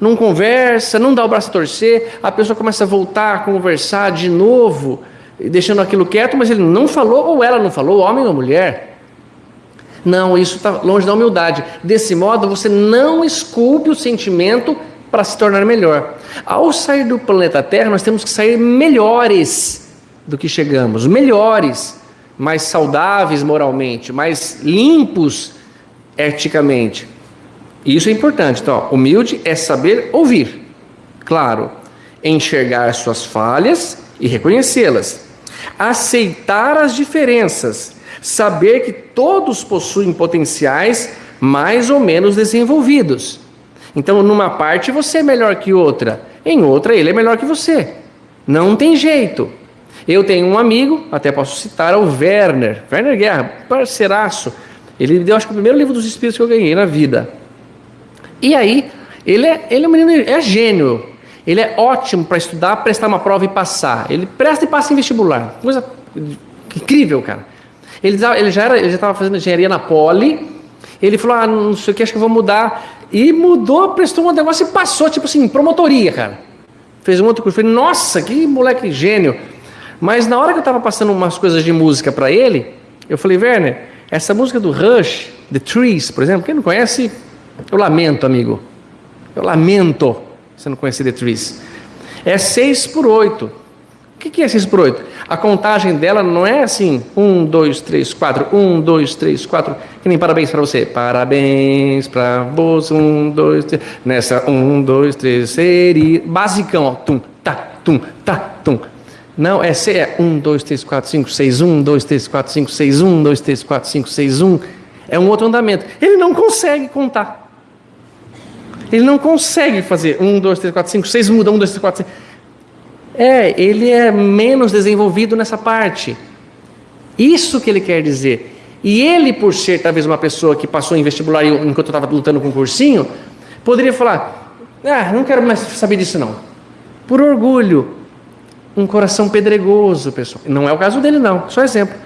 Não conversa, não dá o braço a torcer, a pessoa começa a voltar a conversar de novo, deixando aquilo quieto, mas ele não falou ou ela não falou, homem ou mulher. Não, isso está longe da humildade. Desse modo, você não esculpe o sentimento para se tornar melhor. Ao sair do planeta Terra, nós temos que sair melhores do que chegamos, melhores, mais saudáveis moralmente, mais limpos eticamente. Isso é importante. Então, ó, humilde é saber ouvir, claro, enxergar suas falhas e reconhecê-las, aceitar as diferenças saber que todos possuem potenciais mais ou menos desenvolvidos. Então, numa parte você é melhor que outra, em outra ele é melhor que você. Não tem jeito. Eu tenho um amigo, até posso citar, o Werner, Werner Guerra, parceiraço. Ele deu, acho que o primeiro livro dos espíritos que eu ganhei na vida. E aí, ele é, ele é um menino, é gênio. Ele é ótimo para estudar, prestar uma prova e passar. Ele presta e passa em vestibular. Coisa incrível, cara. Ele, ele já estava fazendo engenharia na Poli. Ele falou: Ah, não sei o que, acho que eu vou mudar. E mudou, prestou um negócio e passou, tipo assim, promotoria, cara. Fez um outro curso. Falei: Nossa, que moleque gênio. Mas na hora que eu estava passando umas coisas de música para ele, eu falei: Werner, essa música do Rush, The Trees, por exemplo, quem não conhece, eu lamento, amigo. Eu lamento você não conhecer The Trees. É 6 por 8. O que é 6 por 8? A contagem dela não é assim: 1, 2, 3, 4, 1, 2, 3, 4. Que nem parabéns para você. Parabéns para você. 1, 2, 3. Nessa 1, 2, 3, seria. Basicão, ó. Tum, tá, tum, tá, tum. Não, é é 1, 2, 3, 4, 5, 6, 1, 2, 3, 4, 5, 6, 1, 2, 3, 4, 5, 6, 1. É um outro andamento. Ele não consegue contar. Ele não consegue fazer 1, 2, 3, 4, 5, 6, muda 1, 2, 3, 4, 5. É, ele é menos desenvolvido nessa parte. Isso que ele quer dizer. E ele, por ser talvez uma pessoa que passou em vestibular enquanto eu estava lutando com o cursinho, poderia falar: Ah, não quero mais saber disso não. Por orgulho. Um coração pedregoso, pessoal. Não é o caso dele, não. Só exemplo.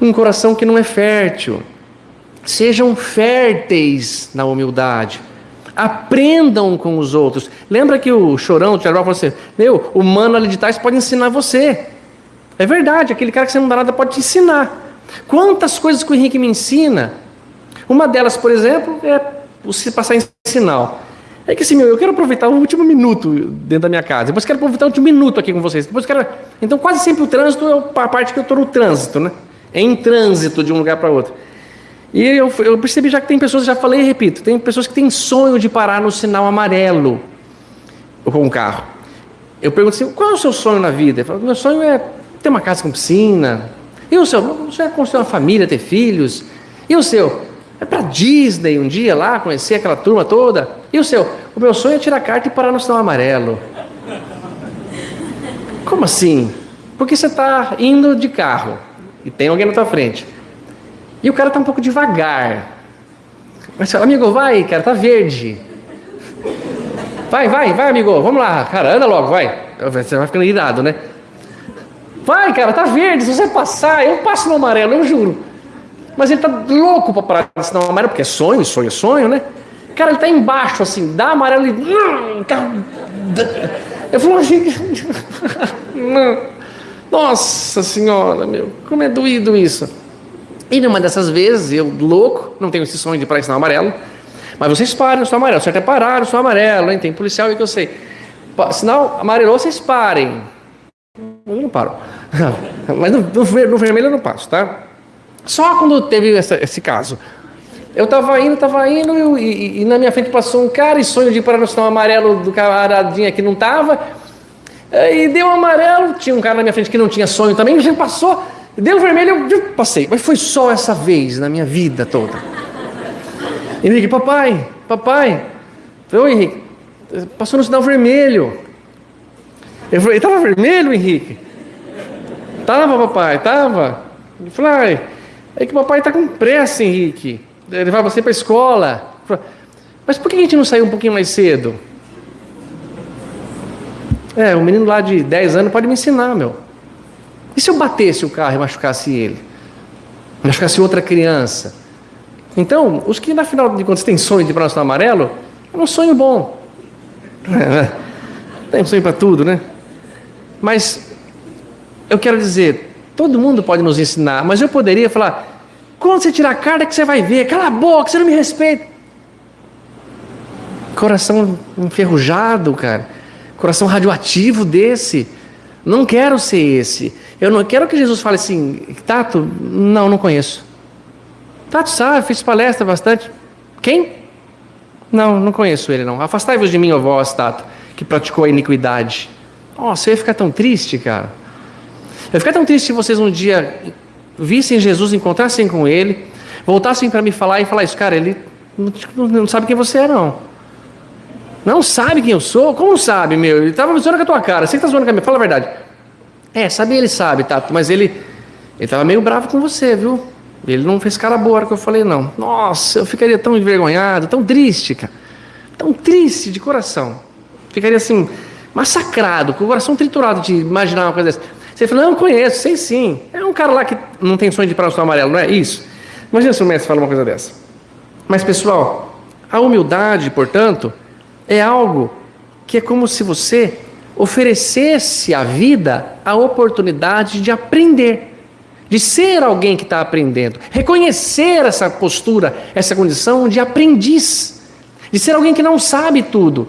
Um coração que não é fértil. Sejam férteis na humildade. Aprendam com os outros. Lembra que o chorão, o Tiago falou assim: Meu, o mano ali de trás pode ensinar você. É verdade, aquele cara que você não dá nada pode te ensinar. Quantas coisas que o Henrique me ensina. Uma delas, por exemplo, é você passar em sinal. É que assim, meu, eu quero aproveitar o último minuto dentro da minha casa. Depois quero aproveitar o último minuto aqui com vocês. Depois quero. Então, quase sempre o trânsito é a parte que eu estou no trânsito, né? É em trânsito de um lugar para outro. E eu, eu percebi já que tem pessoas, já falei e repito, tem pessoas que têm sonho de parar no sinal amarelo com um carro. Eu pergunto assim, qual é o seu sonho na vida? Eu falo, meu sonho é ter uma casa com piscina. E o seu? O sonho é construir uma família, ter filhos. E o seu? É para Disney um dia lá, conhecer aquela turma toda. E o seu? O meu sonho é tirar carta e parar no sinal amarelo. Como assim? Porque você está indo de carro e tem alguém na tua frente. E o cara tá um pouco devagar. Mas amigo, vai, cara, tá verde. Vai, vai, vai, amigo, vamos lá, cara, anda logo, vai. Você vai ficando irado, né? Vai, cara, tá verde, se você passar, eu passo no amarelo, eu juro. Mas ele tá louco pra parar no sinal amarelo, porque é sonho, sonho, sonho, né? Cara, ele tá embaixo, assim, dá amarelo e. Eu falo assim. Nossa senhora, meu, como é doído isso. E numa dessas vezes, eu, louco, não tenho esse sonho de parar em sinal amarelo, mas vocês param no sinal amarelo, certo é parar no sinal amarelo, hein? tem policial aí que eu sei. Sinal amarelo, vocês parem. Eu não paro. mas no, no, no, vermelho eu não passo, tá? Só quando teve essa, esse caso. Eu tava indo, tava indo, e, e, na minha frente passou um cara e sonho de parar no sinal amarelo do camaradinha que não tava. E deu um amarelo, tinha um cara na minha frente que não tinha sonho também, já passou. Deu vermelho, eu passei. Mas foi só essa vez na minha vida toda. Henrique, papai, papai. Oi, Henrique. Passou no sinal vermelho. Eu falei, estava vermelho, Henrique? Tava, papai, tava. Eu falei, é que papai está com pressa, Henrique. Levar você para a escola. Mas por que a gente não saiu um pouquinho mais cedo? É, o menino lá de 10 anos pode me ensinar, meu. E se eu batesse o carro e machucasse ele? Machucasse outra criança? Então, os que, na final de contas, têm sonho de próximo amarelo, é um sonho bom. Tem um sonho para tudo, né? Mas, eu quero dizer, todo mundo pode nos ensinar, mas eu poderia falar, quando você tirar a carta que você vai ver, cala a boca, você não me respeita. Coração enferrujado, cara. Coração radioativo desse. Não quero ser esse. Eu não quero que Jesus fale assim, Tato, não, não conheço. Tato sabe, fiz palestra bastante. Quem? Não, não conheço ele não. Afastai-vos de mim, ó vós, Tato, que praticou a iniquidade. Nossa, eu ia ficar tão triste, cara. Eu ia ficar tão triste se vocês um dia vissem Jesus, encontrassem com ele, voltassem para me falar e falar isso, cara, ele não, sabe quem você é, não. Não sabe quem eu sou? Como sabe, meu? Ele estava zoando com a tua cara. Você que está zoando com a minha. Fala a verdade. É, sabe ele sabe, Tato, mas ele ele estava meio bravo com você, viu? Ele não fez cara boa hora que eu falei, não. Nossa, eu ficaria tão envergonhado, tão triste, cara. Tão triste de coração. Ficaria assim, massacrado, com o coração triturado de imaginar uma coisa dessa. Você falou, não, conheço, sei sim. É um cara lá que não tem sonho de ir para o amarelo, não é isso? Imagina se o mestre fala uma coisa dessa. Mas, pessoal, a humildade, portanto, é algo que é como se você oferecesse à vida a oportunidade de aprender, de ser alguém que está aprendendo, reconhecer essa postura, essa condição de aprendiz, de ser alguém que não sabe tudo.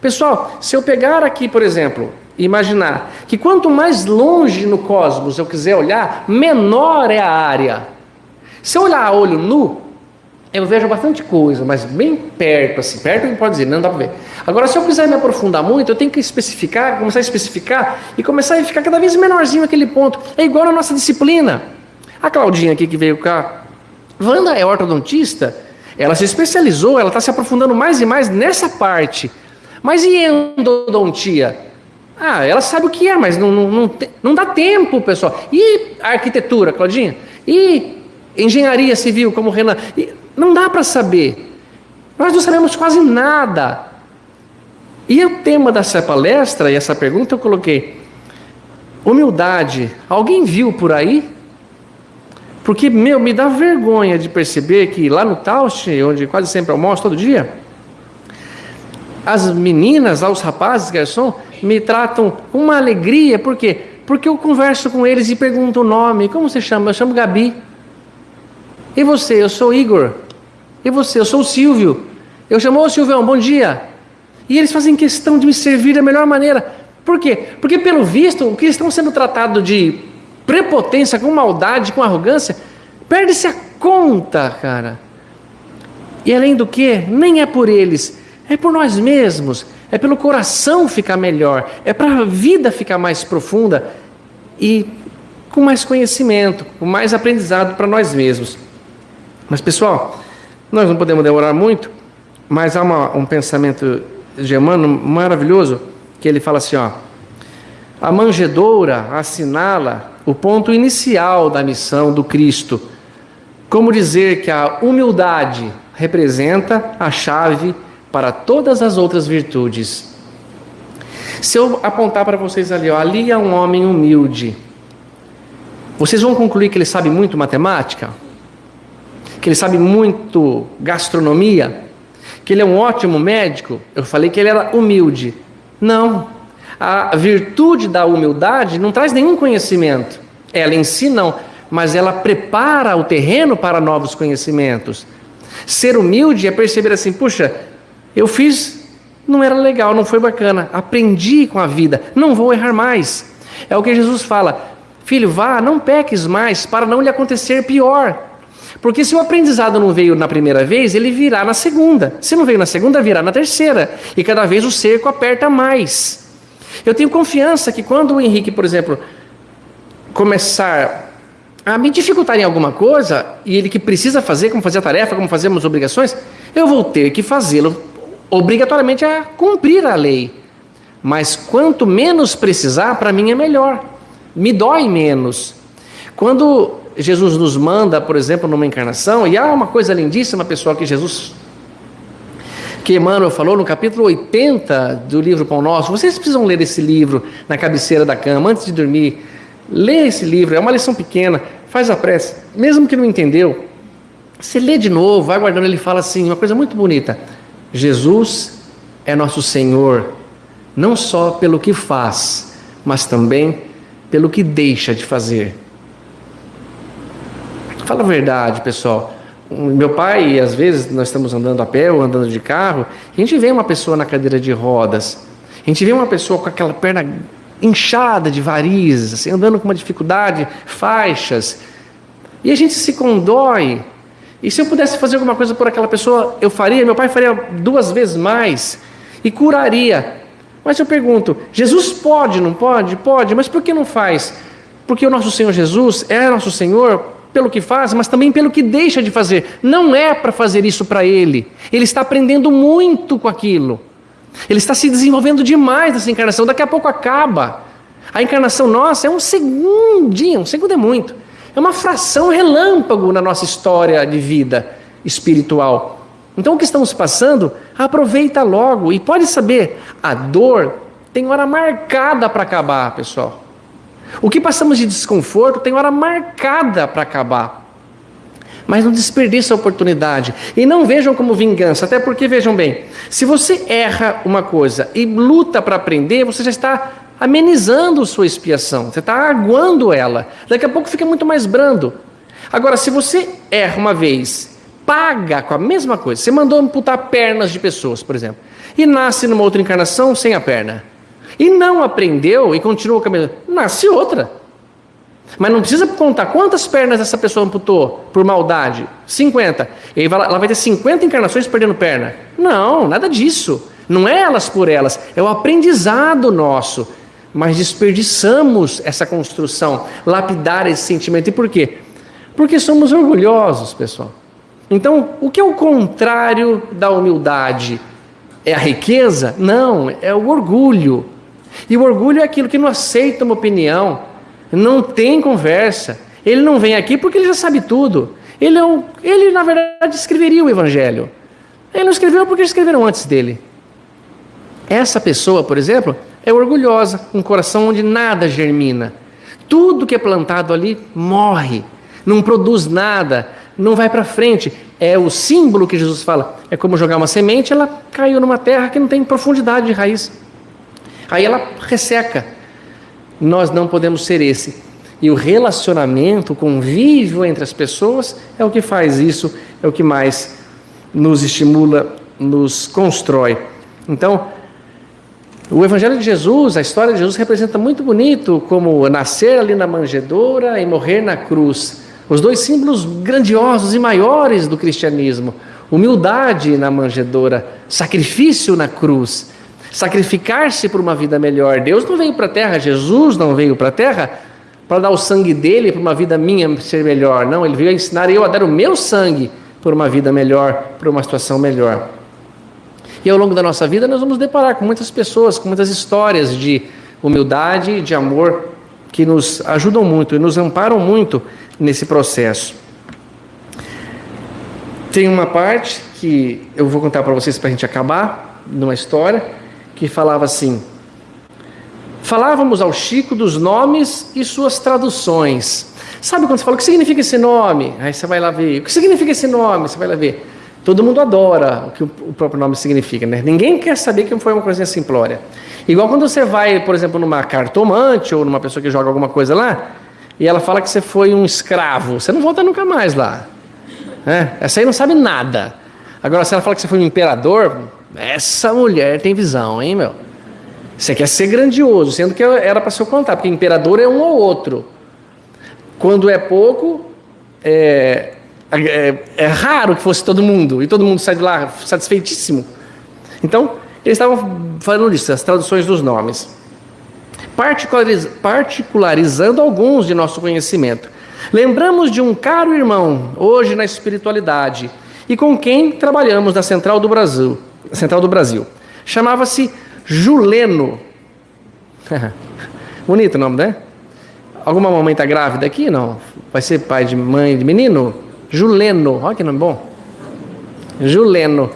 Pessoal, se eu pegar aqui, por exemplo, imaginar que quanto mais longe no cosmos eu quiser olhar, menor é a área. Se eu olhar a olho nu, eu vejo bastante coisa, mas bem perto, assim, perto que pode dizer, não dá para ver. Agora, se eu quiser me aprofundar muito, eu tenho que especificar, começar a especificar e começar a ficar cada vez menorzinho aquele ponto. É igual a nossa disciplina. A Claudinha aqui que veio cá, Wanda é ortodontista, ela se especializou, ela está se aprofundando mais e mais nessa parte. Mas e endodontia? Ah, ela sabe o que é, mas não, não, não, não dá tempo, pessoal. E arquitetura, Claudinha? E engenharia civil, como o Renan? E não dá para saber. Nós não sabemos quase nada. E o tema dessa palestra e essa pergunta eu coloquei: humildade. Alguém viu por aí? Porque, meu, me dá vergonha de perceber que lá no Taust, onde quase sempre almoço todo dia, as meninas, os rapazes, garçom, me tratam com uma alegria, por quê? Porque eu converso com eles e pergunto o nome. Como você chama? Eu chamo Gabi. E você? Eu sou Igor. E você? Eu sou o Silvio. Eu chamo, ô Silvão, bom dia. E eles fazem questão de me servir da melhor maneira. Por quê? Porque, pelo visto, o que estão sendo tratados de prepotência, com maldade, com arrogância, perde-se a conta, cara. E além do que, nem é por eles, é por nós mesmos, é pelo coração ficar melhor, é para a vida ficar mais profunda e com mais conhecimento, com mais aprendizado para nós mesmos. Mas pessoal, nós não podemos demorar muito, mas há uma, um pensamento Emmanuel maravilhoso que ele fala assim: ó, a manjedoura assinala o ponto inicial da missão do Cristo. Como dizer que a humildade representa a chave para todas as outras virtudes. Se eu apontar para vocês ali, ó, ali é um homem humilde. Vocês vão concluir que ele sabe muito matemática? que ele sabe muito gastronomia, que ele é um ótimo médico, eu falei que ele era humilde. Não. A virtude da humildade não traz nenhum conhecimento. Ela em si não, mas ela prepara o terreno para novos conhecimentos. Ser humilde é perceber assim, puxa, eu fiz, não era legal, não foi bacana, aprendi com a vida, não vou errar mais. É o que Jesus fala, filho, vá, não peques mais, para não lhe acontecer pior. Porque se o aprendizado não veio na primeira vez, ele virá na segunda. Se não veio na segunda, virá na terceira. E cada vez o cerco aperta mais. Eu tenho confiança que quando o Henrique, por exemplo, começar a me dificultar em alguma coisa, e ele que precisa fazer, como fazer a tarefa, como fazer as obrigações, eu vou ter que fazê-lo obrigatoriamente a cumprir a lei. Mas quanto menos precisar, para mim é melhor. Me dói menos. Quando Jesus nos manda, por exemplo, numa encarnação, e há uma coisa lindíssima, pessoal, que Jesus, que Emmanuel falou no capítulo 80 do livro Pão Nosso. Vocês precisam ler esse livro na cabeceira da cama, antes de dormir. Lê esse livro, é uma lição pequena, faz a prece. Mesmo que não entendeu, você lê de novo, vai guardando, ele fala assim, uma coisa muito bonita. Jesus é nosso Senhor, não só pelo que faz, mas também pelo que deixa de fazer. Fala a verdade, pessoal. Meu pai, às vezes, nós estamos andando a pé ou andando de carro, a gente vê uma pessoa na cadeira de rodas, a gente vê uma pessoa com aquela perna inchada de varizes, assim, andando com uma dificuldade, faixas, e a gente se condói. E se eu pudesse fazer alguma coisa por aquela pessoa, eu faria, meu pai faria duas vezes mais e curaria. Mas eu pergunto: Jesus pode, não pode? Pode, mas por que não faz? Porque o nosso Senhor Jesus é nosso Senhor pelo que faz, mas também pelo que deixa de fazer. Não é para fazer isso para ele. Ele está aprendendo muito com aquilo. Ele está se desenvolvendo demais nessa encarnação. Daqui a pouco acaba. A encarnação nossa é um segundinho, um segundo é muito. É uma fração relâmpago na nossa história de vida espiritual. Então o que estamos passando, aproveita logo e pode saber, a dor tem hora marcada para acabar, pessoal. O que passamos de desconforto tem hora marcada para acabar. Mas não desperdice a oportunidade. E não vejam como vingança, até porque, vejam bem, se você erra uma coisa e luta para aprender, você já está amenizando sua expiação, você está aguando ela. Daqui a pouco fica muito mais brando. Agora, se você erra uma vez, paga com a mesma coisa, você mandou amputar pernas de pessoas, por exemplo, e nasce numa outra encarnação sem a perna. e não aprendeu e continua caminhando, nasce outra. Mas não precisa contar quantas pernas essa pessoa amputou por maldade. 50. E ela vai ter 50 encarnações perdendo perna. Não, nada disso. Não é elas por elas, é o aprendizado nosso. Mas desperdiçamos essa construção, lapidar esse sentimento. E por quê? Porque somos orgulhosos, pessoal. Então, o que é o contrário da humildade? É a riqueza? Não, é o orgulho. E o orgulho é aquilo que não aceita uma opinião, não tem conversa. Ele não vem aqui porque ele já sabe tudo. Ele, é um, ele na verdade, escreveria o Evangelho. Ele não escreveu porque escreveram antes dele. Essa pessoa, por exemplo, é orgulhosa, um coração onde nada germina. Tudo que é plantado ali morre, não produz nada, não vai para frente. É o símbolo que Jesus fala. É como jogar uma semente, ela caiu numa terra que não tem profundidade de raiz. Aí ela resseca. Nós não podemos ser esse. E o relacionamento, o convívio entre as pessoas é o que faz isso, é o que mais nos estimula, nos constrói. Então, o Evangelho de Jesus, a história de Jesus representa muito bonito como nascer ali na manjedoura e morrer na cruz. Os dois símbolos grandiosos e maiores do cristianismo: humildade na manjedoura, sacrifício na cruz sacrificar-se por uma vida melhor. Deus não veio para a terra, Jesus não veio para a terra para dar o sangue dele para uma vida minha ser melhor. Não, ele veio ensinar eu a dar o meu sangue por uma vida melhor, por uma situação melhor. E ao longo da nossa vida nós vamos deparar com muitas pessoas, com muitas histórias de humildade, de amor que nos ajudam muito e nos amparam muito nesse processo. Tem uma parte que eu vou contar para vocês para a gente acabar, numa história, que falava assim: Falávamos ao Chico dos nomes e suas traduções. Sabe quando você fala o que significa esse nome? Aí você vai lá ver. O que significa esse nome? Você vai lá ver. Todo mundo adora o que o próprio nome significa, né? Ninguém quer saber que foi uma coisinha simplória. Igual quando você vai, por exemplo, numa cartomante ou numa pessoa que joga alguma coisa lá, e ela fala que você foi um escravo, você não volta nunca mais lá. É? Essa aí não sabe nada. Agora, se ela fala que você foi um imperador, essa mulher tem visão, hein, meu? Você quer ser grandioso, sendo que era para ser o contrário, porque imperador é um ou outro. Quando é pouco, é, é, é, raro que fosse todo mundo, e todo mundo sai de lá satisfeitíssimo. Então, eles estavam falando disso, as traduções dos nomes. Particulariz, particularizando alguns de nosso conhecimento. Lembramos de um caro irmão, hoje na espiritualidade, e com quem trabalhamos na Central do Brasil Central do Brasil. Chamava-se Juleno. Bonito o nome, né? Alguma mamãe está grávida aqui? Não. Vai ser pai de mãe de menino? Juleno. Olha que nome bom. Juleno.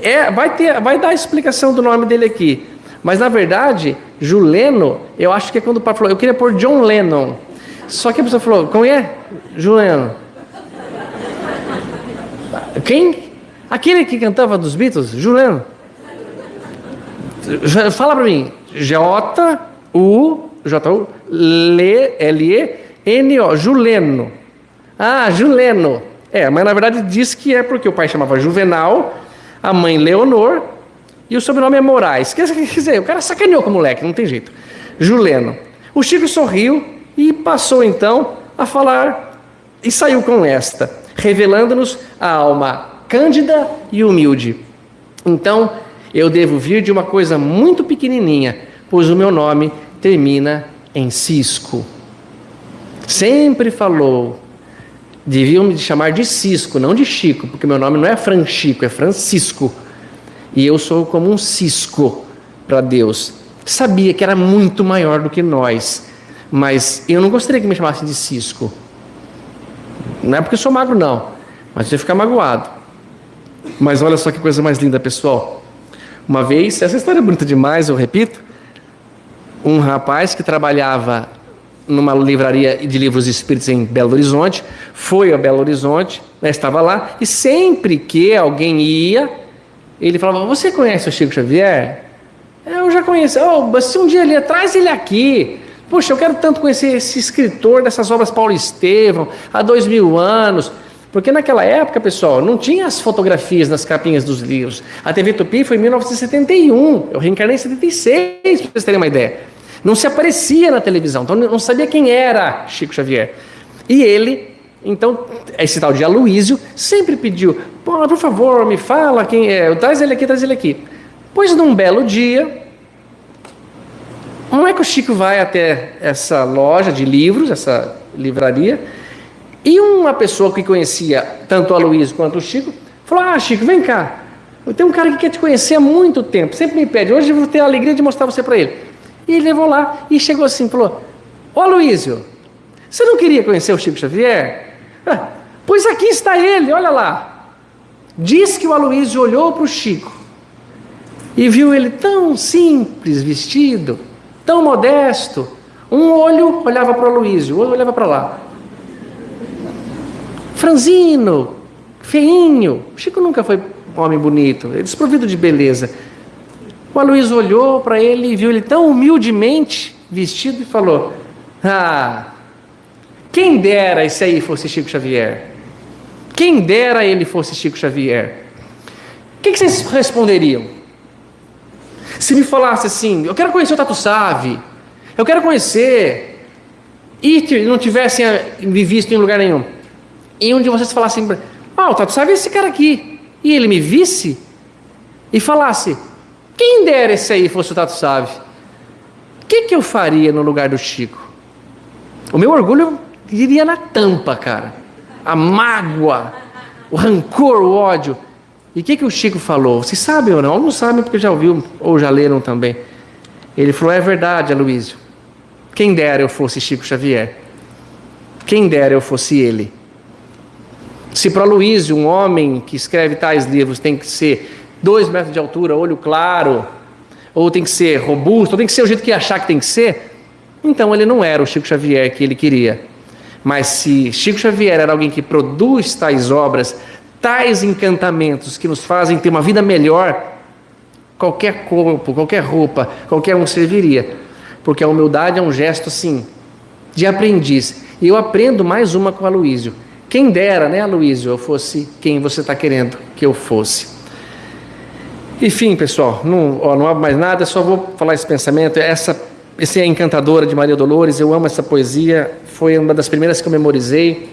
É, vai, ter, vai dar a explicação do nome dele aqui. Mas na verdade, Juleno, eu acho que é quando o pai falou, eu queria pôr John Lennon. Só que a pessoa falou, como é? Juleno. Quem? Aquele que cantava dos Beatles, Juliano. Fala para mim. J-U, J-U, L-E-N-O, Juleno. Ah, Juleno. É, mas na verdade diz que é porque o pai chamava Juvenal, a mãe Leonor e o sobrenome é Moraes. Quer dizer, o cara sacaneou com o moleque, não tem jeito. Juleno. O Chico sorriu e passou então a falar e saiu com esta, revelando-nos a alma cândida e humilde. Então, eu devo vir de uma coisa muito pequenininha, pois o meu nome termina em Cisco. Sempre falou, deviam me chamar de Cisco, não de Chico, porque meu nome não é Franchico, é Francisco. E eu sou como um cisco para Deus. Sabia que era muito maior do que nós, mas eu não gostaria que me chamassem de cisco. Não é porque sou magro, não, mas eu ia ficar magoado. Mas olha só que coisa mais linda, pessoal. Uma vez, essa história é bonita demais, eu repito. Um rapaz que trabalhava numa livraria de livros espíritos em Belo Horizonte, foi a Belo Horizonte, né, estava lá, e sempre que alguém ia, ele falava: Você conhece o Chico Xavier? Eu já conheço. Oh, se um dia ele traz ele aqui. Poxa, eu quero tanto conhecer esse escritor dessas obras Paulo Estevão, há dois mil anos. Porque naquela época, pessoal, não tinha as fotografias nas capinhas dos livros. A TV Tupi foi em 1971. Eu reencarnei em 76, para vocês terem uma ideia. Não se aparecia na televisão, então não sabia quem era Chico Xavier. E ele, então, esse tal de Aloísio, sempre pediu: por favor, me fala quem é, traz ele aqui, traz ele aqui. Pois num belo dia, como é que o Chico vai até essa loja de livros, essa livraria? E uma pessoa que conhecia tanto o Aloysio quanto o Chico, falou: Ah, Chico, vem cá. Eu tenho um cara que quer te conhecer há muito tempo, sempre me pede, hoje eu vou ter a alegria de mostrar você para ele. E ele levou lá e chegou assim, falou: Ô Aloysio, você não queria conhecer o Chico Xavier? Ah, pois aqui está ele, olha lá. Diz que o Aloysio olhou para o Chico e viu ele tão simples vestido, tão modesto. Um olho olhava para o Aloysio, o outro olhava para lá franzino, feinho. Chico nunca foi um homem bonito, é desprovido de beleza. O Aloysio olhou para ele e viu ele tão humildemente vestido e falou: Ah, quem dera esse aí fosse Chico Xavier. Quem dera ele fosse Chico Xavier. O que, que vocês responderiam? Se me falasse assim, eu quero conhecer o Tatu Save, eu quero conhecer, e não tivessem me visto em lugar nenhum, e um de vocês falasse ah, o Tato sabe esse cara aqui, e ele me visse e falasse, quem dera esse aí fosse o Tato Save, o que, que eu faria no lugar do Chico? O meu orgulho iria na tampa, cara. A mágoa, o rancor, o ódio. E o que, que o Chico falou? Vocês sabem ou não? Não sabem porque já ouviu ou já leram também. Ele falou: é verdade, Aloysio. Quem dera eu fosse Chico Xavier. Quem dera eu fosse ele. Se para Luiz, um homem que escreve tais livros, tem que ser dois metros de altura, olho claro, ou tem que ser robusto, ou tem que ser o jeito que achar que tem que ser, então ele não era o Chico Xavier que ele queria. Mas se Chico Xavier era alguém que produz tais obras, tais encantamentos que nos fazem ter uma vida melhor, qualquer corpo, qualquer roupa, qualquer um serviria. Porque a humildade é um gesto assim, de aprendiz. E eu aprendo mais uma com a Luísio. Quem dera, né, Aloysio, eu fosse quem você está querendo que eu fosse. Enfim, pessoal, não, ó, não há mais nada, só vou falar esse pensamento. Essa, esse é Encantadora de Maria Dolores, eu amo essa poesia, foi uma das primeiras que eu memorizei,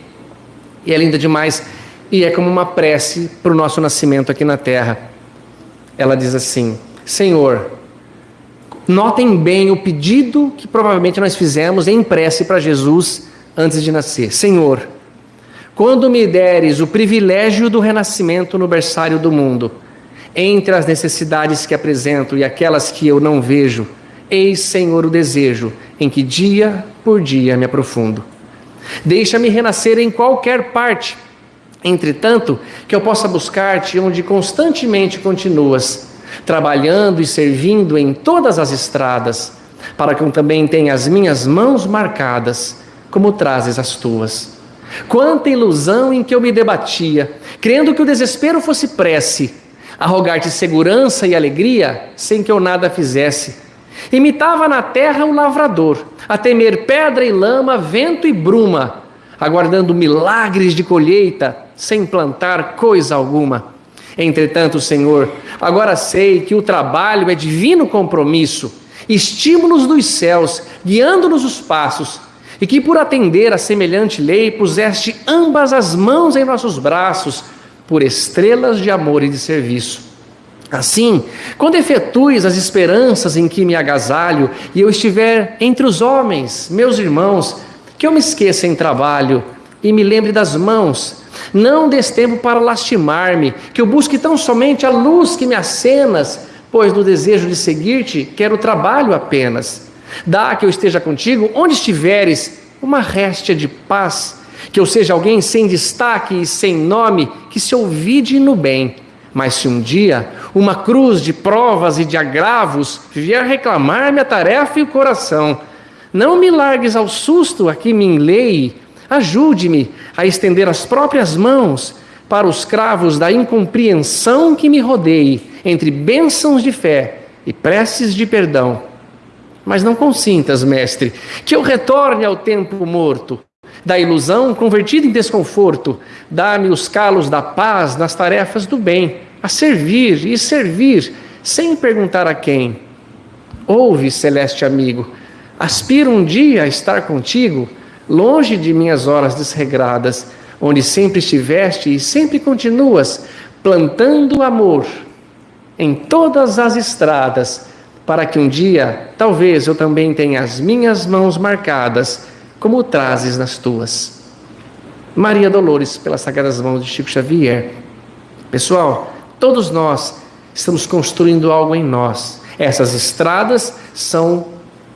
e é linda demais, e é como uma prece para o nosso nascimento aqui na Terra. Ela diz assim: Senhor, notem bem o pedido que provavelmente nós fizemos em prece para Jesus antes de nascer. Senhor, quando me deres o privilégio do renascimento no berçário do mundo, entre as necessidades que apresento e aquelas que eu não vejo, eis, Senhor, o desejo em que dia por dia me aprofundo. Deixa-me renascer em qualquer parte, entretanto, que eu possa buscar-te onde constantemente continuas, trabalhando e servindo em todas as estradas, para que eu também tenha as minhas mãos marcadas, como trazes as tuas. Quanta ilusão em que eu me debatia, crendo que o desespero fosse prece, a rogar-te segurança e alegria, sem que eu nada fizesse. Imitava na terra o lavrador, a temer pedra e lama, vento e bruma, aguardando milagres de colheita, sem plantar coisa alguma. Entretanto, Senhor, agora sei que o trabalho é divino compromisso, estímulos dos céus, guiando-nos os passos e que por atender a semelhante lei puseste ambas as mãos em nossos braços, por estrelas de amor e de serviço. Assim, quando efetues as esperanças em que me agasalho e eu estiver entre os homens, meus irmãos, que eu me esqueça em trabalho e me lembre das mãos, não des tempo para lastimar-me, que eu busque tão somente a luz que me acenas, pois no desejo de seguir-te quero trabalho apenas. Dá que eu esteja contigo. Onde estiveres, uma réstia de paz, que eu seja alguém sem destaque e sem nome, que se ouvide no bem. Mas se um dia uma cruz de provas e de agravos vier reclamar-me a tarefa e o coração, não me largues ao susto a que me enleie, ajude-me a estender as próprias mãos para os cravos da incompreensão que me rodeie entre bênçãos de fé e preces de perdão mas não consintas, mestre, que eu retorne ao tempo morto, da ilusão convertida em desconforto. Dá-me os calos da paz nas tarefas do bem, a servir e servir, sem perguntar a quem. Ouve, celeste amigo, aspiro um dia a estar contigo, longe de minhas horas desregradas, onde sempre estiveste e sempre continuas, plantando amor em todas as estradas, para que um dia, talvez eu também tenha as minhas mãos marcadas, como trazes nas tuas. Maria Dolores, pelas sagradas mãos de Chico Xavier. Pessoal, todos nós estamos construindo algo em nós. Essas estradas são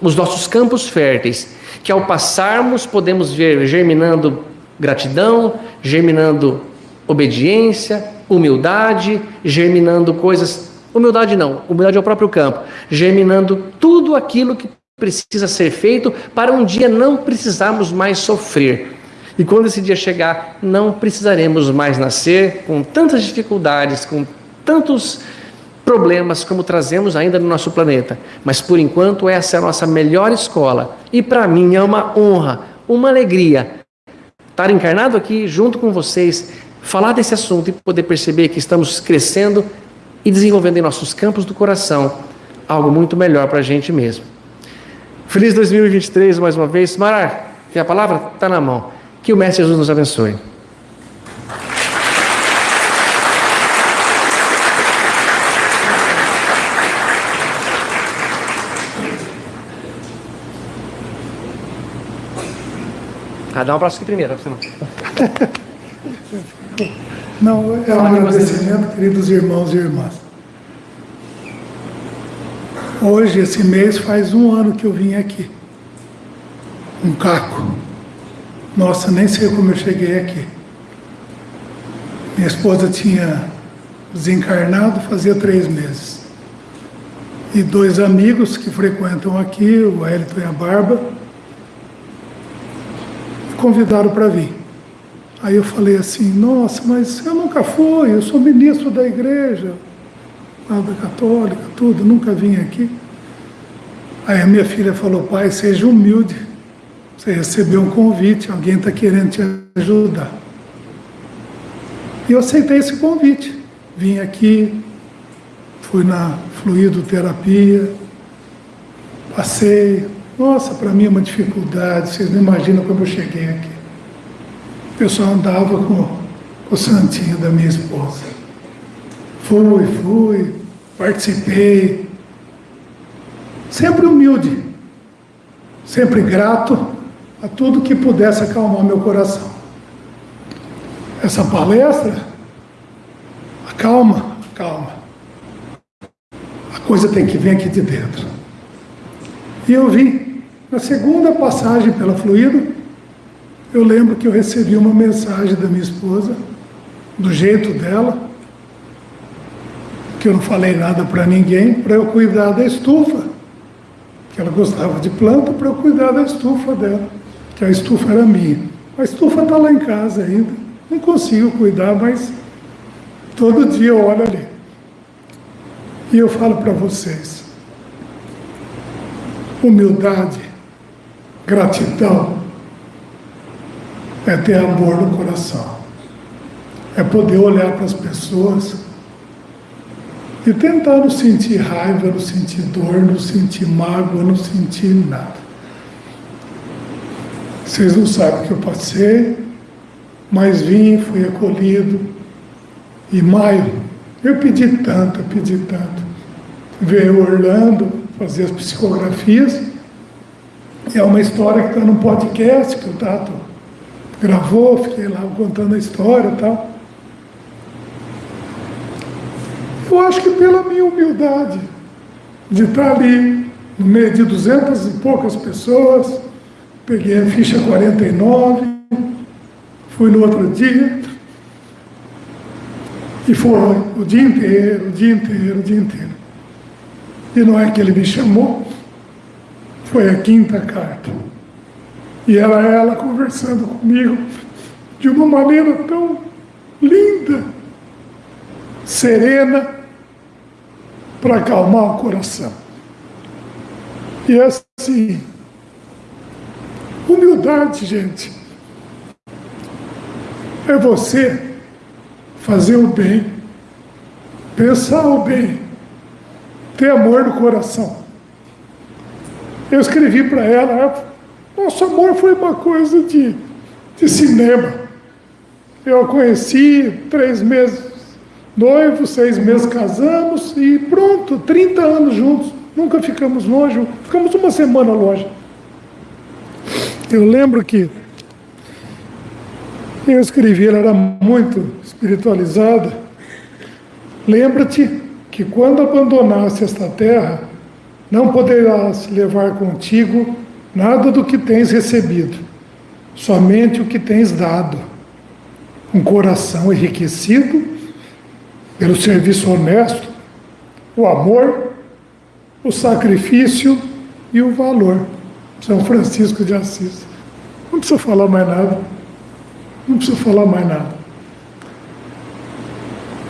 os nossos campos férteis, que ao passarmos podemos ver germinando gratidão, germinando obediência, humildade, germinando coisas. Humildade não, humildade é o próprio campo, germinando tudo aquilo que precisa ser feito para um dia não precisarmos mais sofrer. E quando esse dia chegar, não precisaremos mais nascer com tantas dificuldades, com tantos problemas como trazemos ainda no nosso planeta. Mas por enquanto, essa é a nossa melhor escola. E para mim é uma honra, uma alegria estar encarnado aqui junto com vocês, falar desse assunto e poder perceber que estamos crescendo e desenvolvendo em nossos campos do coração algo muito melhor para a gente mesmo. Feliz 2023 mais uma vez. Marar, que a palavra está na mão. Que o Mestre Jesus nos abençoe. Ah, dá um abraço aqui primeiro, você não. Não, é um agradecimento, queridos irmãos e irmãs. Hoje, esse mês, faz um ano que eu vim aqui. Um caco. Nossa, nem sei como eu cheguei aqui. Minha esposa tinha desencarnado fazia três meses. E dois amigos que frequentam aqui, o Elton e a Barba, convidaram para vir. Aí eu falei assim, nossa, mas eu nunca fui, eu sou ministro da igreja, da católica, tudo, nunca vim aqui. Aí a minha filha falou, pai, seja humilde, você recebeu um convite, alguém está querendo te ajudar. E eu aceitei esse convite. Vim aqui, fui na fluidoterapia, passei, nossa, para mim é uma dificuldade, vocês não imaginam como eu cheguei aqui. Pessoal andava com o santinho da minha esposa. Fui, fui, participei. Sempre humilde, sempre grato a tudo que pudesse acalmar meu coração. Essa palestra, acalma, calma. A coisa tem que vir aqui de dentro. E eu vi na segunda passagem pela Fluido, eu lembro que eu recebi uma mensagem da minha esposa, do jeito dela, que eu não falei nada para ninguém, para eu cuidar da estufa, que ela gostava de planta, para eu cuidar da estufa dela, que a estufa era minha. A estufa está lá em casa ainda, não consigo cuidar, mas todo dia eu olho ali. E eu falo para vocês, humildade Gratidão é ter amor no coração, é poder olhar para as pessoas e tentar não sentir raiva, não sentir dor, não sentir mágoa, não sentir nada. Vocês não sabem o que eu passei, mas vim, fui acolhido. E maio, eu pedi tanto, eu pedi tanto. Veio Orlando fazer as psicografias é uma história que está no podcast que o Tato gravou, fiquei lá contando a história e tal. Eu acho que pela minha humildade de estar ali no meio de duzentas e poucas pessoas, peguei a ficha 49, fui no outro dia, e foi o dia inteiro, o dia inteiro, o dia inteiro. E não é que ele me chamou, foi a quinta carta. E era ela conversando comigo de uma maneira tão linda, serena, para acalmar o coração. E assim, humildade, gente. é você fazer o bem, pensar o bem, ter amor no coração. Eu escrevi para ela, nosso amor foi uma coisa de, de cinema. Eu a conheci três meses noivo, seis meses casamos e pronto, 30 anos juntos. Nunca ficamos longe, ficamos uma semana longe. Eu lembro que eu escrevi, ela era muito espiritualizada. Lembra-te que quando abandonasse esta terra, não poderás levar contigo nada do que tens recebido, somente o que tens dado. Um coração enriquecido pelo serviço honesto, o amor, o sacrifício e o valor. São Francisco de Assis. Não precisa falar mais nada. Não precisa falar mais nada.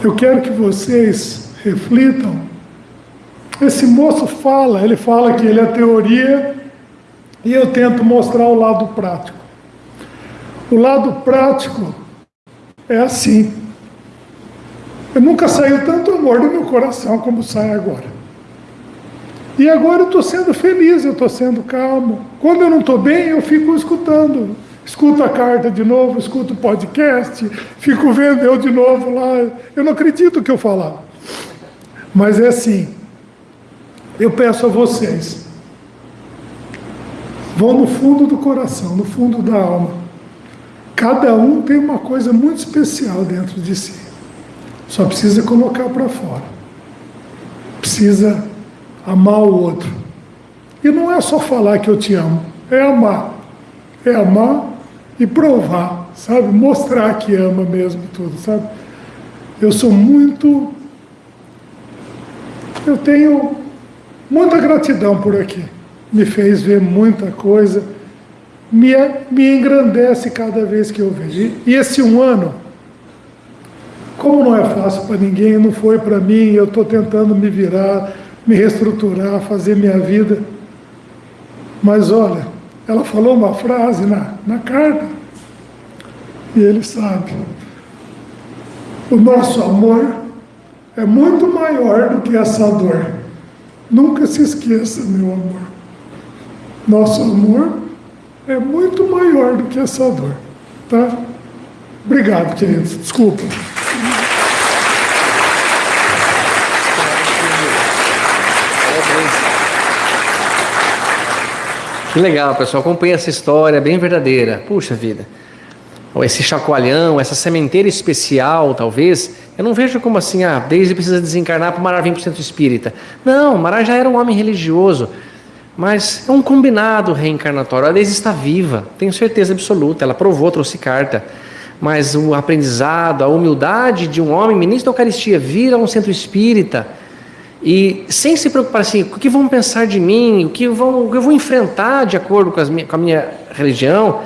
Eu quero que vocês reflitam. Esse moço fala, ele fala que ele é teoria e eu tento mostrar o lado prático. O lado prático é assim. Eu nunca saiu tanto amor do meu coração como sai agora. E agora eu estou sendo feliz, eu estou sendo calmo. Quando eu não estou bem, eu fico escutando. Escuto a carta de novo, escuto o podcast, fico vendo eu de novo lá. Eu não acredito que eu falar. Mas é assim. Eu peço a vocês. Vão no fundo do coração, no fundo da alma. Cada um tem uma coisa muito especial dentro de si. Só precisa colocar para fora. Precisa amar o outro. E não é só falar que eu te amo, é amar. É amar e provar, sabe? Mostrar que ama mesmo tudo, sabe? Eu sou muito. Eu tenho muita gratidão por aqui. Me fez ver muita coisa, me, me engrandece cada vez que eu vejo. E esse um ano, como não é fácil para ninguém, não foi para mim, eu estou tentando me virar me reestruturar, fazer minha vida. Mas olha, ela falou uma frase na, na carta, e ele sabe. O nosso amor é muito maior do que essa dor. Nunca se esqueça, meu amor. Nosso amor é muito maior do que essa dor. Tá? Obrigado, queridos. Desculpa. Que legal, pessoal. Acompanhe essa história bem verdadeira. Puxa vida. Esse chacoalhão, essa sementeira especial, talvez. Eu não vejo como assim, ah, desde precisa desencarnar para o Mará vir para o centro espírita. Não, Mará já era um homem religioso. Mas é um combinado reencarnatório. A Deise está viva, tenho certeza absoluta. Ela provou, trouxe carta. Mas o aprendizado, a humildade de um homem ministro da Eucaristia vir a um centro espírita e sem se preocupar assim, o que vão pensar de mim, o que, vão, o que eu vou enfrentar de acordo com, minha, com a minha religião,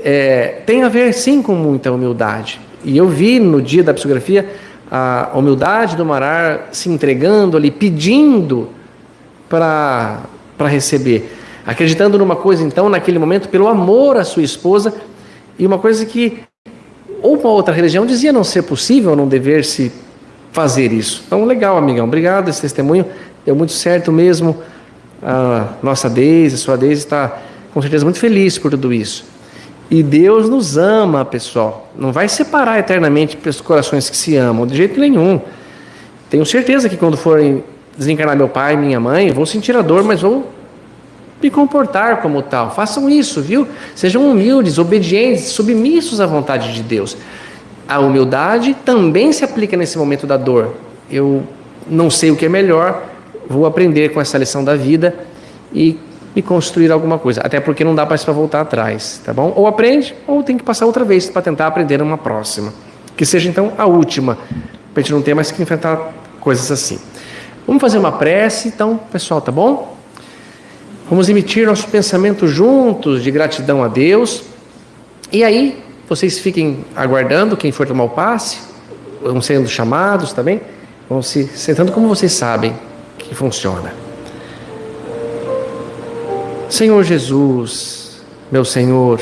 é, tem a ver sim com muita humildade. E eu vi no dia da psicografia a humildade do Marar se entregando ali, pedindo para receber. Acreditando numa coisa, então, naquele momento, pelo amor à sua esposa, e uma coisa que ou uma outra religião dizia não ser possível, não dever se fazer isso. Então, legal, amigão. Obrigado esse testemunho. Deu muito certo mesmo. A nossa Deise, a sua Deise está com certeza muito feliz por tudo isso. E Deus nos ama, pessoal. Não vai separar eternamente os corações que se amam, de jeito nenhum. Tenho certeza que quando forem desencarnar meu pai minha mãe, vou sentir a dor, mas vou me comportar como tal. Façam isso, viu? Sejam humildes, obedientes, submissos à vontade de Deus a humildade também se aplica nesse momento da dor. Eu não sei o que é melhor, vou aprender com essa lição da vida e me construir alguma coisa. Até porque não dá mais para voltar atrás, tá bom? Ou aprende, ou tem que passar outra vez para tentar aprender uma próxima. Que seja então a última, para a gente não ter mais que enfrentar coisas assim. Vamos fazer uma prece, então, pessoal, tá bom? Vamos emitir nosso pensamento juntos de gratidão a Deus. E aí, vocês fiquem aguardando quem for tomar o passe, vão sendo chamados também, vão se sentando como vocês sabem que funciona. Senhor Jesus, meu Senhor,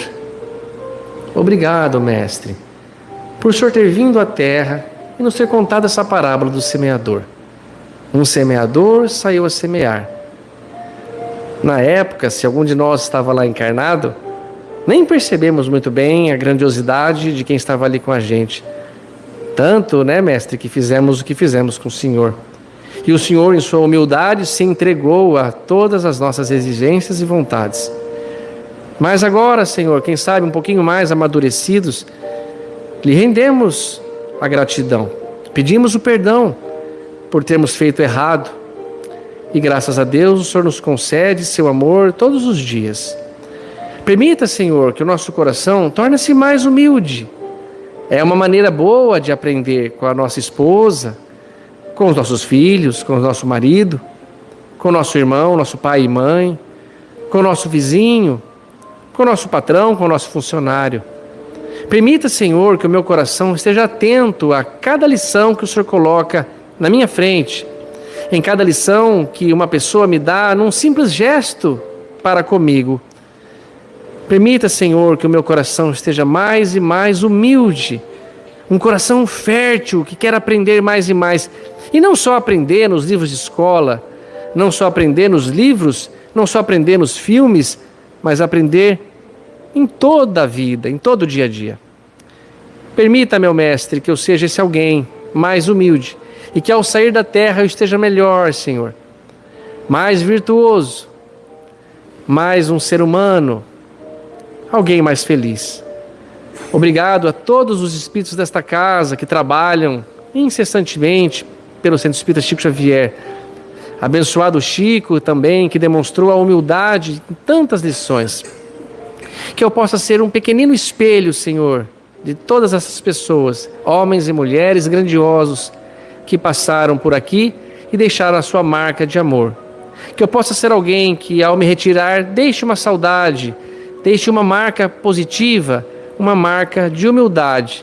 obrigado, Mestre, por o Senhor ter vindo à terra e nos ter contado essa parábola do semeador. Um semeador saiu a semear. Na época, se algum de nós estava lá encarnado, nem percebemos muito bem a grandiosidade de quem estava ali com a gente. Tanto, né, mestre, que fizemos o que fizemos com o Senhor. E o Senhor, em sua humildade, se entregou a todas as nossas exigências e vontades. Mas agora, Senhor, quem sabe um pouquinho mais amadurecidos, lhe rendemos a gratidão, pedimos o perdão por termos feito errado. E graças a Deus, o Senhor nos concede seu amor todos os dias. Permita, Senhor, que o nosso coração torne-se mais humilde. É uma maneira boa de aprender com a nossa esposa, com os nossos filhos, com o nosso marido, com o nosso irmão, nosso pai e mãe, com o nosso vizinho, com o nosso patrão, com o nosso funcionário. Permita, Senhor, que o meu coração esteja atento a cada lição que o Senhor coloca na minha frente, em cada lição que uma pessoa me dá num simples gesto para comigo. Permita, Senhor, que o meu coração esteja mais e mais humilde, um coração fértil que quer aprender mais e mais. E não só aprender nos livros de escola, não só aprender nos livros, não só aprender nos filmes, mas aprender em toda a vida, em todo o dia a dia. Permita, meu mestre, que eu seja esse alguém mais humilde e que ao sair da terra eu esteja melhor, Senhor, mais virtuoso, mais um ser humano, alguém mais feliz. Obrigado a todos os espíritos desta casa que trabalham incessantemente pelo Centro Espírita Chico Xavier. Abençoado Chico também, que demonstrou a humildade em tantas lições. Que eu possa ser um pequenino espelho, Senhor, de todas essas pessoas, homens e mulheres grandiosos, que passaram por aqui e deixaram a sua marca de amor. Que eu possa ser alguém que, ao me retirar, deixe uma saudade, deixe uma marca positiva, uma marca de humildade,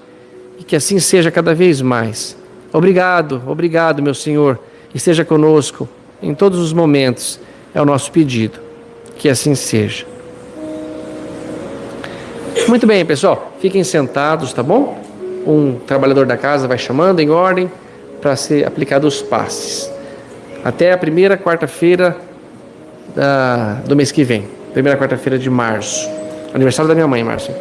e que assim seja cada vez mais. Obrigado, obrigado, meu Senhor, esteja conosco em todos os momentos, é o nosso pedido. Que assim seja. Muito bem, pessoal, fiquem sentados, tá bom? Um trabalhador da casa vai chamando em ordem para ser aplicado os passes. Até a primeira quarta-feira do mês que vem. Primeira quarta-feira de março. Aniversário da minha mãe, Márcio.